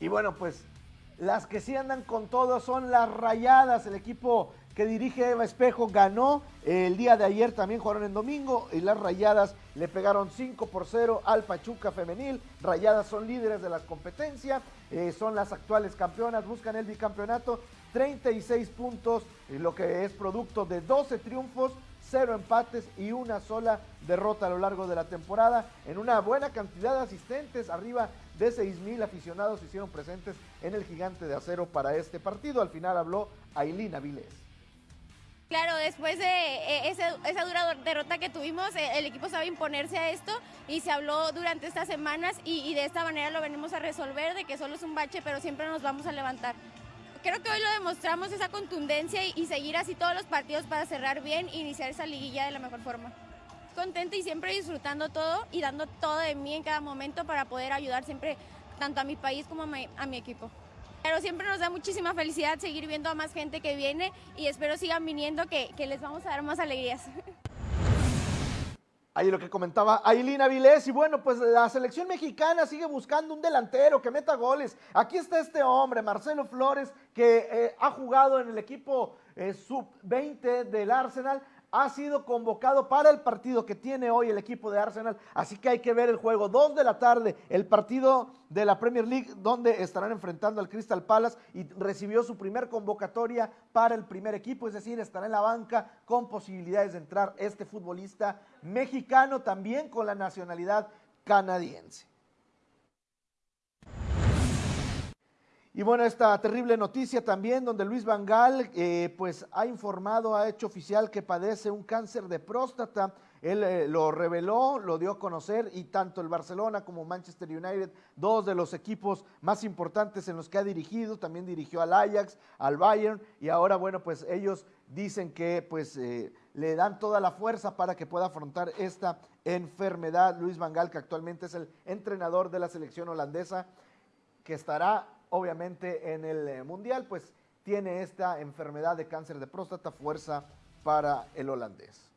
Y bueno, pues las que sí andan con todo son las rayadas, el equipo que dirige Eva Espejo ganó el día de ayer, también jugaron en domingo y las Rayadas le pegaron 5 por 0 al Pachuca femenil. Rayadas son líderes de la competencia, eh, son las actuales campeonas, buscan el bicampeonato, 36 puntos, eh, lo que es producto de 12 triunfos, 0 empates y una sola derrota a lo largo de la temporada, en una buena cantidad de asistentes, arriba de 6 mil aficionados se hicieron presentes en el gigante de acero para este partido. Al final habló Ailín Avilés. Claro, después de eh, esa, dura derrota que tuvimos, eh, el equipo sabe imponerse a esto y se habló durante estas semanas y, de esta manera lo venimos a resolver, de que solo es un bache, pero siempre nos vamos a levantar. Creo que hoy lo demostramos, esa contundencia y, seguir así todos los partidos para cerrar bien e iniciar esa liguilla de la mejor forma. Contenta y siempre disfrutando todo y dando todo de mí en cada momento para poder ayudar siempre tanto a mi país como a mi equipo. Pero siempre nos da muchísima felicidad seguir viendo a más gente que viene y espero sigan viniendo que, les vamos a dar más alegrías. Ahí lo que comentaba Ailina Vilés. Y bueno, pues la selección mexicana sigue buscando un delantero que meta goles. Aquí está este hombre, Marcelo Flores, que eh, ha jugado en el equipo eh, sub-20 del Arsenal ha sido convocado para el partido que tiene hoy el equipo de Arsenal, así que hay que ver el juego. Dos de la tarde, el partido de la Premier League, donde estarán enfrentando al Crystal Palace y recibió su primer convocatoria para el primer equipo, es decir, estará en la banca con posibilidades de entrar este futbolista mexicano también con la nacionalidad canadiense. Y bueno, esta terrible noticia también donde Luis Vangal eh, pues ha informado, ha hecho oficial que padece un cáncer de próstata. él eh, lo reveló, lo dio a conocer y tanto el Barcelona como Manchester United, dos de los equipos más importantes en los que ha dirigido, también dirigió al Ajax, al Bayern y ahora bueno, pues ellos dicen que pues eh, le dan toda la fuerza para que pueda afrontar esta enfermedad. Luis Vangal, que actualmente es el entrenador de la selección holandesa, que estará obviamente en el eh, Mundial, pues tiene esta enfermedad de cáncer de próstata, fuerza para el holandés.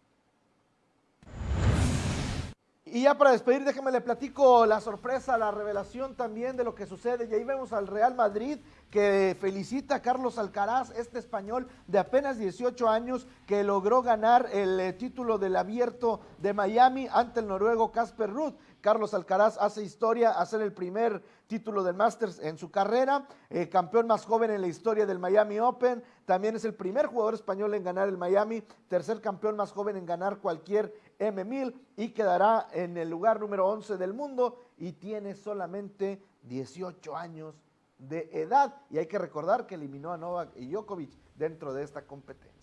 Y ya para despedir, déjeme le platico la sorpresa, la revelación también de lo que sucede. Y ahí vemos al Real Madrid que felicita a Carlos Alcaraz, este español de apenas 18 años que logró ganar el eh, título del abierto de Miami ante el noruego Casper Ruth. Carlos Alcaraz hace historia, hacer el primer título del Masters en su carrera, eh, campeón más joven en la historia del Miami Open, también es el primer jugador español en ganar el Miami, tercer campeón más joven en ganar cualquier M1000 y quedará en el lugar número 11 del mundo y tiene solamente 18 años de edad y hay que recordar que eliminó a Novak y Djokovic dentro de esta competencia.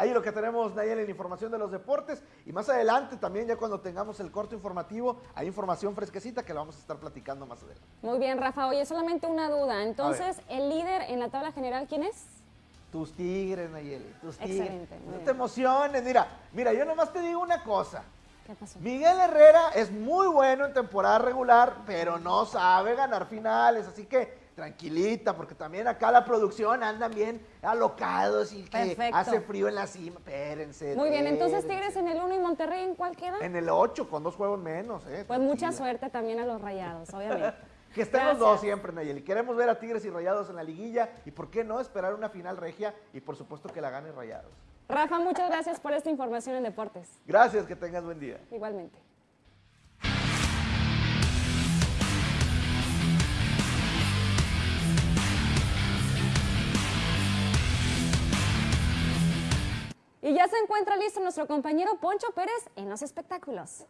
Ahí lo que tenemos, Nayel, en la información de los deportes. Y más adelante también, ya cuando tengamos el corto informativo, hay información fresquecita que la vamos a estar platicando más adelante. Muy bien, Rafa. Oye, solamente una duda. Entonces, ¿el líder en la tabla general quién es? Tus tigres, Nayeli, tus tigres. Excelente, No bien. te emociones. Mira, mira, yo nomás te digo una cosa. ¿Qué pasó? Miguel Herrera es muy bueno en temporada regular, pero no sabe ganar finales, así que tranquilita, porque también acá la producción andan bien alocados y que Perfecto. hace frío en la cima. Espérense. Muy bien, entonces. Tigres en el 1 y Monterrey en cuál queda? En el 8, con dos juegos menos. Eh, Pues mucha suerte también a los rayados, obviamente. Que estén los dos siempre, Nayeli. Queremos ver a Tigres y Rayados en la liguilla y por qué no esperar una final regia y por supuesto que la gane Rayados. Rafa, muchas gracias por esta información en deportes. Gracias, que tengas buen día. Igualmente. Y ya se encuentra listo nuestro compañero Poncho Pérez en los espectáculos.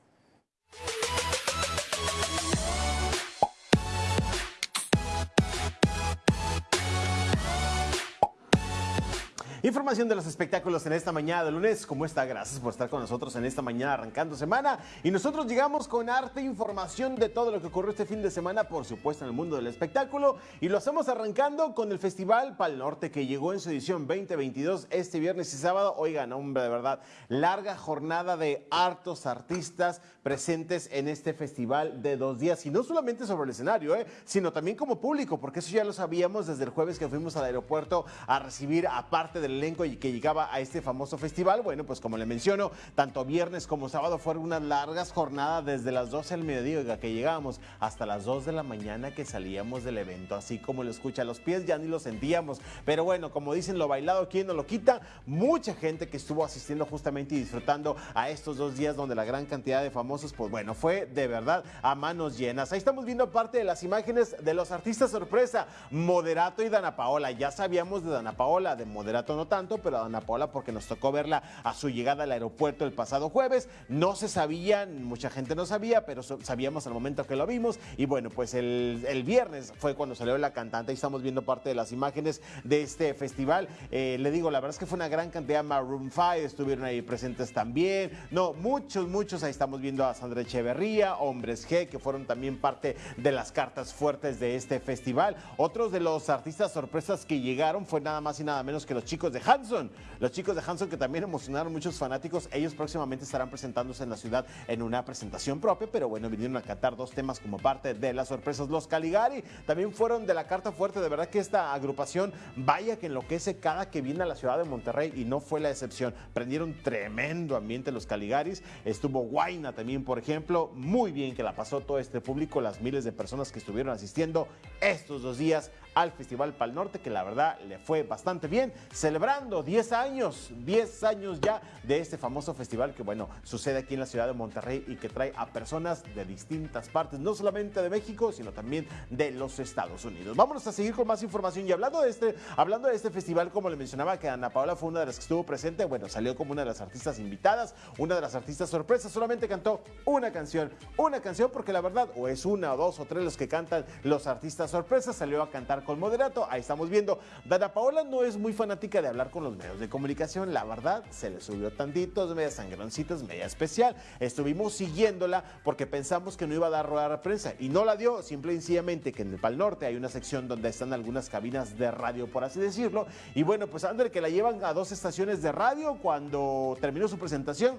Información de los espectáculos en esta mañana de lunes. ¿Cómo está? Gracias por estar con nosotros en esta mañana arrancando semana. Y nosotros llegamos con arte, información de todo lo que ocurrió este fin de semana, por supuesto, en el mundo del espectáculo. Y lo hacemos arrancando con el Festival Pal Norte que llegó en su edición 2022 este viernes y sábado. Oigan, hombre, de verdad, larga jornada de hartos artistas presentes en este festival de dos días. Y no solamente sobre el escenario, ¿eh? sino también como público, porque eso ya lo sabíamos desde el jueves que fuimos al aeropuerto a recibir a parte del elenco y que llegaba a este famoso festival. Bueno, pues como le menciono, tanto viernes como sábado fueron unas largas jornadas desde las 12 del mediodía, que llegábamos hasta las 2 de la mañana que salíamos del evento. Así como lo escucha, los pies ya ni lo sentíamos. Pero bueno, como dicen, lo bailado, ¿quién no lo quita? Mucha gente que estuvo asistiendo justamente y disfrutando a estos dos días donde la gran cantidad de famosos, pues bueno, fue de verdad a manos llenas. Ahí estamos viendo parte de las imágenes de los artistas sorpresa, Moderato y Dana Paola. Ya sabíamos de Dana Paola, de Moderato no tanto, pero a Dana Paola porque nos tocó verla a su llegada al aeropuerto el pasado jueves. No se sabía, mucha gente no sabía, pero sabíamos al momento que lo vimos. Y bueno, pues el, el viernes fue cuando salió la cantante y estamos viendo parte de las imágenes de este festival. Eh, le digo, la verdad es que fue una gran cantidad. Maroon 5 estuvieron ahí presentes también. No, muchos, muchos. Ahí estamos viendo a Sandra Echeverría, Hombres G, que fueron también parte de las cartas fuertes de este festival. Otros de los artistas sorpresas que llegaron fue nada más y nada menos que los chicos de Hanson. Los chicos de Hanson que también emocionaron muchos fanáticos. Ellos próximamente estarán presentándose en la ciudad en una presentación propia, pero bueno, vinieron a cantar dos temas como parte de las sorpresas. Los Caligari también fueron de la carta fuerte. De verdad que esta agrupación, vaya que enloquece cada que viene a la ciudad de Monterrey y no fue la excepción. Prendieron tremendo ambiente los Caligaris. Estuvo Guaina también, por ejemplo. Muy bien que la pasó todo este público, las miles de personas que estuvieron asistiendo estos dos días al Festival Pal Norte, que la verdad le fue bastante bien, celebrando 10 años, 10 años ya de este famoso festival que, bueno, sucede aquí en la ciudad de Monterrey y que trae a personas de distintas partes, no solamente de México, sino también de los Estados Unidos. Vámonos a seguir con más información y hablando de este, hablando de este festival, como le mencionaba, que Ana Paola fue una de las que estuvo presente, bueno, salió como una de las artistas invitadas, una de las artistas sorpresas, solamente cantó una canción, una canción porque la verdad, o es una o dos o tres los que cantan los artistas sorpresas, salió a cantar con moderato. Ahí estamos viendo. Dana Paola no es muy fanática de hablar con los medios de comunicación. La verdad, se le subió tantito, media sangroncitas, media especial. Estuvimos siguiéndola porque pensamos que no iba a dar rueda a prensa y no la dio. Simple y sencillamente que en el Pal Norte hay una sección donde están algunas cabinas de radio, por así decirlo. Y bueno, pues Ander que la llevan a dos estaciones de radio cuando terminó su presentación.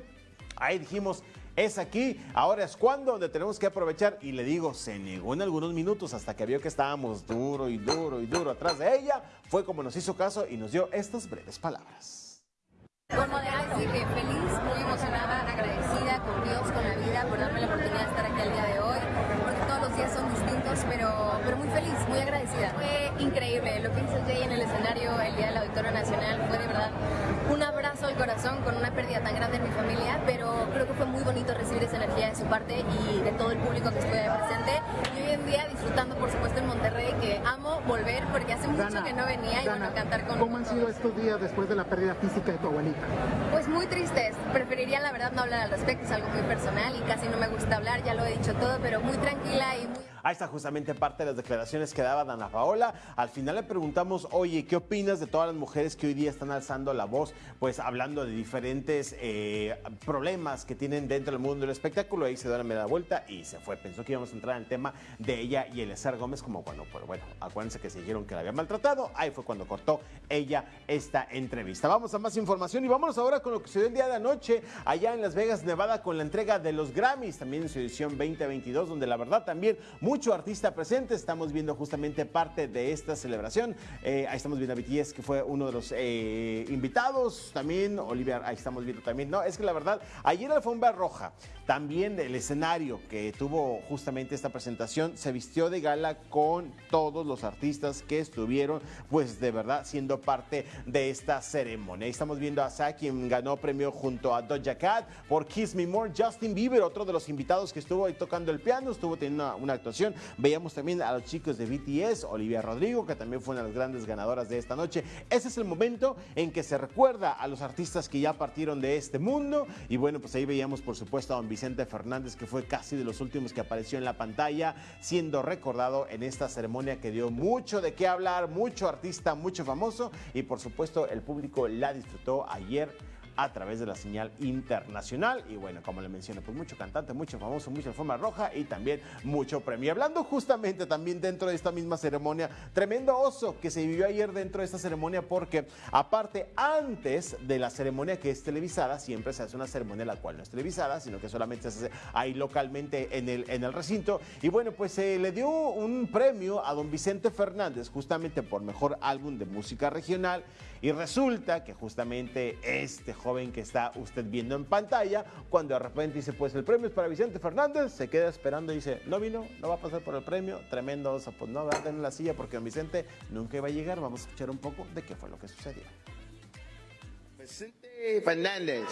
Ahí dijimos, es aquí, ahora es cuando, donde tenemos que aprovechar. Y le digo, se negó en algunos minutos hasta que vio que estábamos duro y duro y duro atrás de ella. Fue como nos hizo caso y nos dio estas breves palabras. Decir que feliz, muy emocionada, agradecida con Dios, con la vida, por darme la oportunidad de estar aquí el día de hoy. Porque todos los días son distintos, pero, pero muy feliz, muy agradecida. Fue increíble lo que hizo Jay en el escenario el día del Auditorio Nacional. Fue de verdad un abrazo al corazón con una pérdida tan grande en mi familia, bonito recibir esa energía de su parte y de todo el público que estuvo presente. Y hoy en día disfrutando, por supuesto, en Monterrey, que amo volver porque hace mucho Dana, que no venía y Dana, bueno, cantar con ¿Cómo han sido estos días después de la pérdida física de tu abuelita? Pues muy tristes. Preferiría, la verdad, no hablar al respecto. Es algo muy personal y casi no me gusta hablar. Ya lo he dicho todo, pero muy tranquila y muy Ahí está justamente parte de las declaraciones que daba Dana Paola. Al final le preguntamos, oye, ¿qué opinas de todas las mujeres que hoy día están alzando la voz? Pues hablando de diferentes eh, problemas que tienen dentro del mundo del espectáculo. Ahí se da la media vuelta y se fue. Pensó que íbamos a entrar en el tema de ella y Eliezer Gómez, como bueno, pues bueno, acuérdense que se dijeron que la había maltratado. Ahí fue cuando cortó ella esta entrevista. Vamos a más información y vámonos ahora con lo que se dio el día de anoche allá en Las Vegas, Nevada, con la entrega de los Grammys, también en su edición 2022, donde la verdad también mucho artista presente. Estamos viendo justamente parte de esta celebración. Eh, ahí estamos viendo a BTS, que fue uno de los eh, invitados. También Olivia, ahí estamos viendo también. No, es que la verdad, ayer alfombra roja, también el escenario que tuvo justamente esta presentación, se vistió de gala con todos los artistas que estuvieron, pues de verdad, siendo parte de esta ceremonia. Ahí estamos viendo a Sa, quien ganó premio junto a Doja Cat por Kiss Me More. Justin Bieber, otro de los invitados que estuvo ahí tocando el piano, estuvo teniendo una actuación. Veíamos también a los chicos de BTS, Olivia Rodrigo, que también fue una de las grandes ganadoras de esta noche. Ese es el momento en que se recuerda a los artistas que ya partieron de este mundo. Y bueno, pues ahí veíamos, por supuesto, a don Vicente Fernández, que fue casi de los últimos que apareció en la pantalla, siendo recordado en esta ceremonia que dio mucho de qué hablar, mucho artista, mucho famoso. Y por supuesto, el público la disfrutó ayer a través de la señal internacional. Y bueno, como le mencioné, pues mucho cantante, mucho famoso, mucha forma roja y también mucho premio. Hablando justamente también dentro de esta misma ceremonia, tremendo oso que se vivió ayer dentro de esta ceremonia porque aparte antes de la ceremonia que es televisada, siempre se hace una ceremonia la cual no es televisada, sino que solamente se hace ahí localmente en el, en el recinto. Y bueno, pues se le dio un premio a don Vicente Fernández justamente por mejor álbum de música regional. Y resulta que justamente este joven que está usted viendo en pantalla, cuando de repente dice, pues el premio es para Vicente Fernández, se queda esperando y dice, no vino, no va a pasar por el premio, tremendo oso, pues no va tener la silla porque don Vicente nunca iba a llegar. Vamos a escuchar un poco de qué fue lo que sucedió. Vicente Fernández.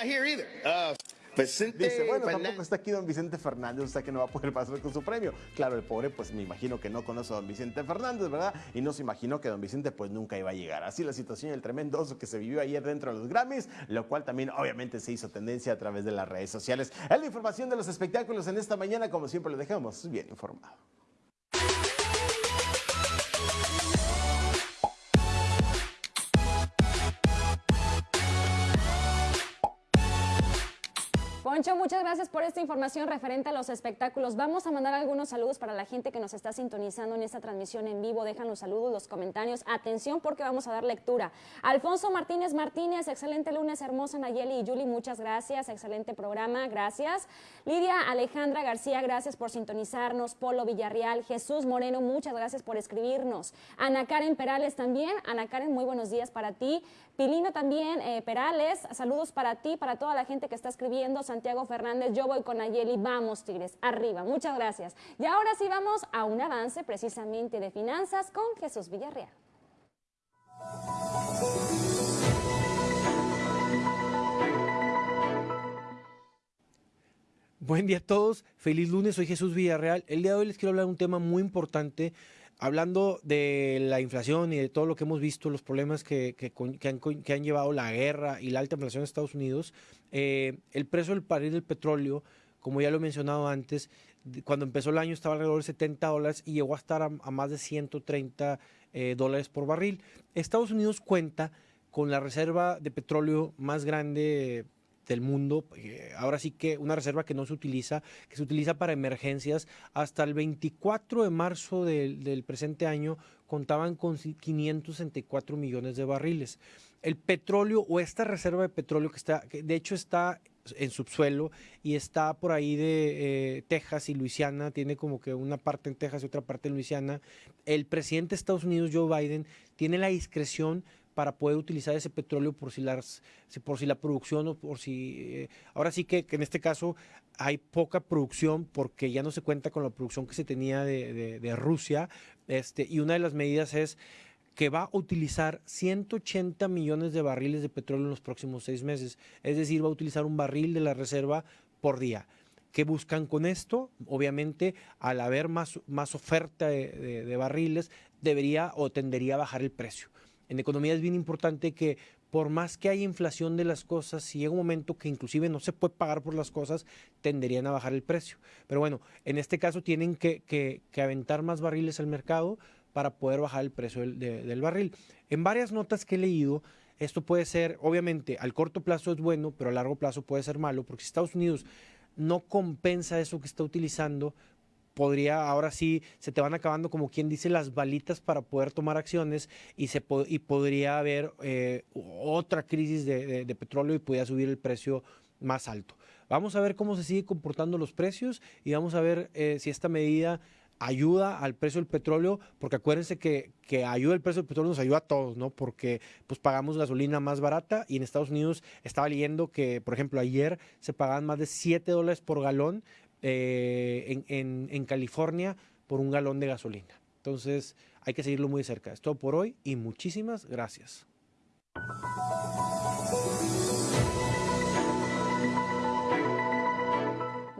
Not here either. Uh, Vicente Dice, bueno, Fernández. tampoco está aquí don Vicente Fernández, o sea que no va a poder pasar con su premio. Claro, el pobre, pues me imagino que no conoce a don Vicente Fernández, ¿verdad? Y no se imaginó que don Vicente, pues nunca iba a llegar. Así la situación y el tremendo oso que se vivió ayer dentro de los Grammys, lo cual también obviamente se hizo tendencia a través de las redes sociales. Es la información de los espectáculos en esta mañana, como siempre lo dejamos bien informado. Poncho, muchas gracias por esta información referente a los espectáculos. Vamos a mandar algunos saludos para la gente que nos está sintonizando en esta transmisión en vivo. Dejan los saludos, los comentarios. Atención porque vamos a dar lectura. Alfonso Martínez Martínez, excelente lunes, hermosa Nayeli y Yuli, muchas gracias. Excelente programa, gracias. Lidia Alejandra García, gracias por sintonizarnos. Polo Villarreal, Jesús Moreno, muchas gracias por escribirnos. Ana Karen Perales también. Ana Karen, muy buenos días para ti. Pilino también, eh, Perales, saludos para ti, para toda la gente que está escribiendo. Santiago Fernández, yo voy con Nayeli, vamos Tigres, arriba, muchas gracias. Y ahora sí vamos a un avance precisamente de finanzas con Jesús Villarreal. Buen día a todos, feliz lunes, soy Jesús Villarreal. El día de hoy les quiero hablar de un tema muy importante hablando de la inflación y de todo lo que hemos visto, los problemas que, que han, han llevado la guerra y la alta inflación en Estados Unidos, eh, el precio del barril del petróleo, como ya lo he mencionado antes, cuando empezó el año estaba alrededor de 70 dólares y llegó a estar a, más de 130 eh, dólares por barril. Estados Unidos cuenta con la reserva de petróleo más grande del mundo, eh, ahora sí que una reserva que no se utiliza, que se utiliza para emergencias. Hasta el 24 de marzo del, del presente año contaban con ci- 564 millones de barriles. El petróleo o esta reserva de petróleo que está, que de hecho está en subsuelo y está por ahí de eh, Texas y Luisiana, tiene como que una parte en Texas y otra parte en Luisiana. El presidente de Estados Unidos, Joe Biden, tiene la discreción para poder utilizar ese petróleo por si, las, por si la producción o por si... eh, ahora sí que, que en este caso hay poca producción porque ya no se cuenta con la producción que se tenía de, de- de Rusia este, y una de las medidas es que va a utilizar 180 millones de barriles de petróleo en los próximos seis meses. Es decir, va a utilizar un barril de la reserva por día. ¿Qué buscan con esto? Obviamente, al haber más, más oferta de, barriles, debería o tendería a bajar el precio. En economía es bien importante que por más que haya inflación de las cosas, si llega un momento que inclusive no se puede pagar por las cosas, tenderían a bajar el precio. Pero bueno, en este caso tienen que, que- que aventar más barriles al mercado para poder bajar el precio del, de- del barril. En varias notas que he leído, esto puede ser, obviamente, al corto plazo es bueno, pero a largo plazo puede ser malo, porque si Estados Unidos no compensa eso que está utilizando, podría, ahora sí, se te van acabando, como quien dice, las balitas para poder tomar acciones y, se y podría haber eh, otra crisis de petróleo y podría subir el precio más alto. Vamos a ver cómo se sigue comportando los precios y vamos a ver eh, si esta medida ayuda al precio del petróleo, porque acuérdense que, que ayuda el precio del petróleo nos ayuda a todos, ¿no? Porque pues pagamos gasolina más barata y en Estados Unidos estaba leyendo que, por ejemplo, ayer se pagaban más de 7 dólares por galón eh, en, en- en California por un galón de gasolina. Entonces hay que seguirlo muy de cerca. Es todo por hoy y muchísimas gracias.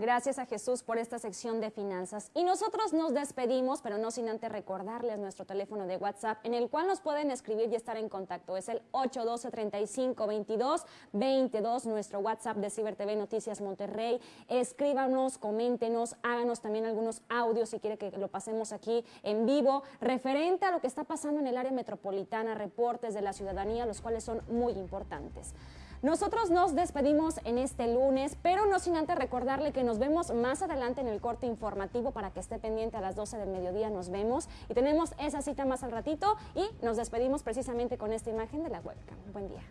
Gracias a Jesús por esta sección de finanzas. Y nosotros nos despedimos, pero no sin antes recordarles nuestro teléfono de WhatsApp, en el cual nos pueden escribir y estar en contacto. Es el 812-3522-22, nuestro WhatsApp de Ciber TV Noticias Monterrey. Escríbanos, coméntenos, háganos también algunos audios si quiere que lo pasemos aquí en vivo, referente a lo que está pasando en el área metropolitana, reportes de la ciudadanía, los cuales son muy importantes. Nosotros nos despedimos en este lunes, pero no sin antes recordarle que nos vemos más adelante en el corte informativo para que esté pendiente a las 12 del mediodía. Nos vemos y tenemos esa cita más al ratito y nos despedimos precisamente con esta imagen de la webcam. Buen día.